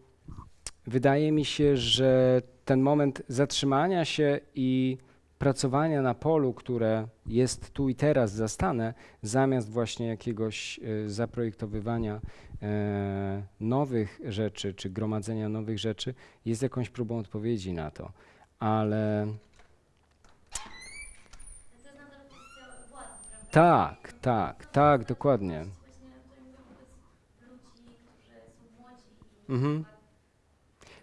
wydaje mi się, że ten moment zatrzymania się i pracowania na polu, które jest tu i teraz zastane, zamiast właśnie jakiegoś y, zaprojektowywania e, nowych rzeczy, czy gromadzenia nowych rzeczy, jest jakąś próbą odpowiedzi na to. Ale tak, tak, tak, dokładnie. Mhm.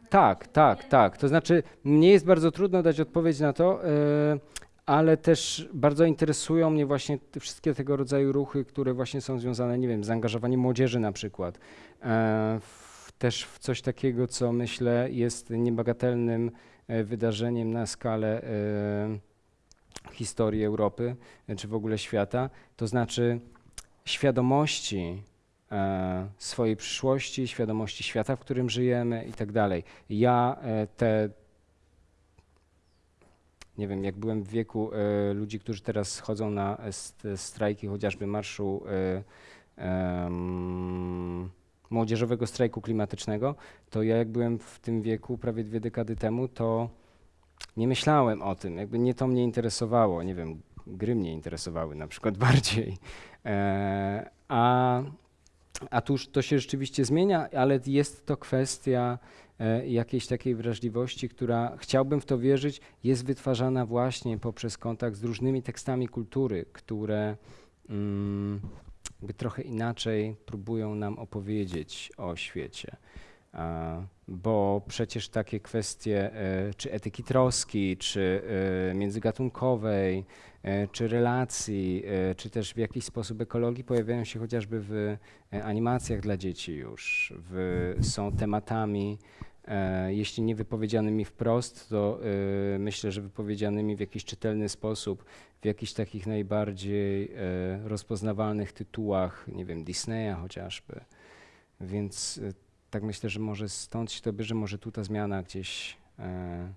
Tak, tak, tak. To znaczy, mnie jest bardzo trudno dać odpowiedź na to, e, ale też bardzo interesują mnie właśnie te wszystkie tego rodzaju ruchy, które właśnie są związane, nie wiem, z zaangażowaniem młodzieży na przykład. E, też w coś takiego, co myślę jest niebagatelnym e, wydarzeniem na skalę historii Europy, czy w ogóle świata. To znaczy świadomości swojej przyszłości, świadomości świata, w którym żyjemy i tak dalej. Ja e, te, nie wiem, jak byłem w wieku e, ludzi, którzy teraz chodzą na e, st- strajki, chociażby marszu e, młodzieżowego strajku klimatycznego, to ja jak byłem w tym wieku prawie dwie dekady temu, to nie myślałem o tym, jakby nie to mnie interesowało, nie wiem, gry mnie interesowały na przykład <laughs> bardziej. E, a a tu już to się rzeczywiście zmienia, ale jest to kwestia e, jakiejś takiej wrażliwości, która chciałbym w to wierzyć, jest wytwarzana właśnie poprzez kontakt z różnymi tekstami kultury, które mm, trochę inaczej próbują nam opowiedzieć o świecie. A, Bo przecież takie kwestie e, czy etyki troski, czy e, międzygatunkowej, czy relacji, e, czy też w jakiś sposób ekologii pojawiają się chociażby w e, animacjach dla dzieci już, w, są tematami, e, jeśli nie wypowiedzianymi wprost, to e, myślę, że wypowiedzianymi w jakiś czytelny sposób, w jakichś takich najbardziej e, rozpoznawalnych tytułach, nie wiem, Disneya chociażby. Więc e, tak myślę, że może stąd się to bierze, może tu ta zmiana gdzieś e,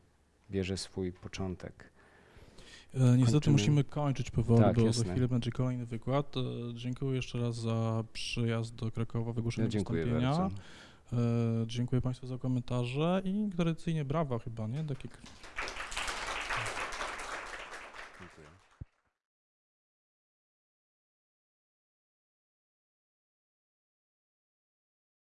bierze swój początek. E, Niestety Kończymy. musimy kończyć powoli, Tak, bo jasne. za chwilę będzie kolejny wykład. E, Dziękuję jeszcze raz za przyjazd do Krakowa, wygłoszenie Ja dziękuję wystąpienia. bardzo. E, Dziękuję Państwu za komentarze i tradycyjnie brawa chyba, nie? Takie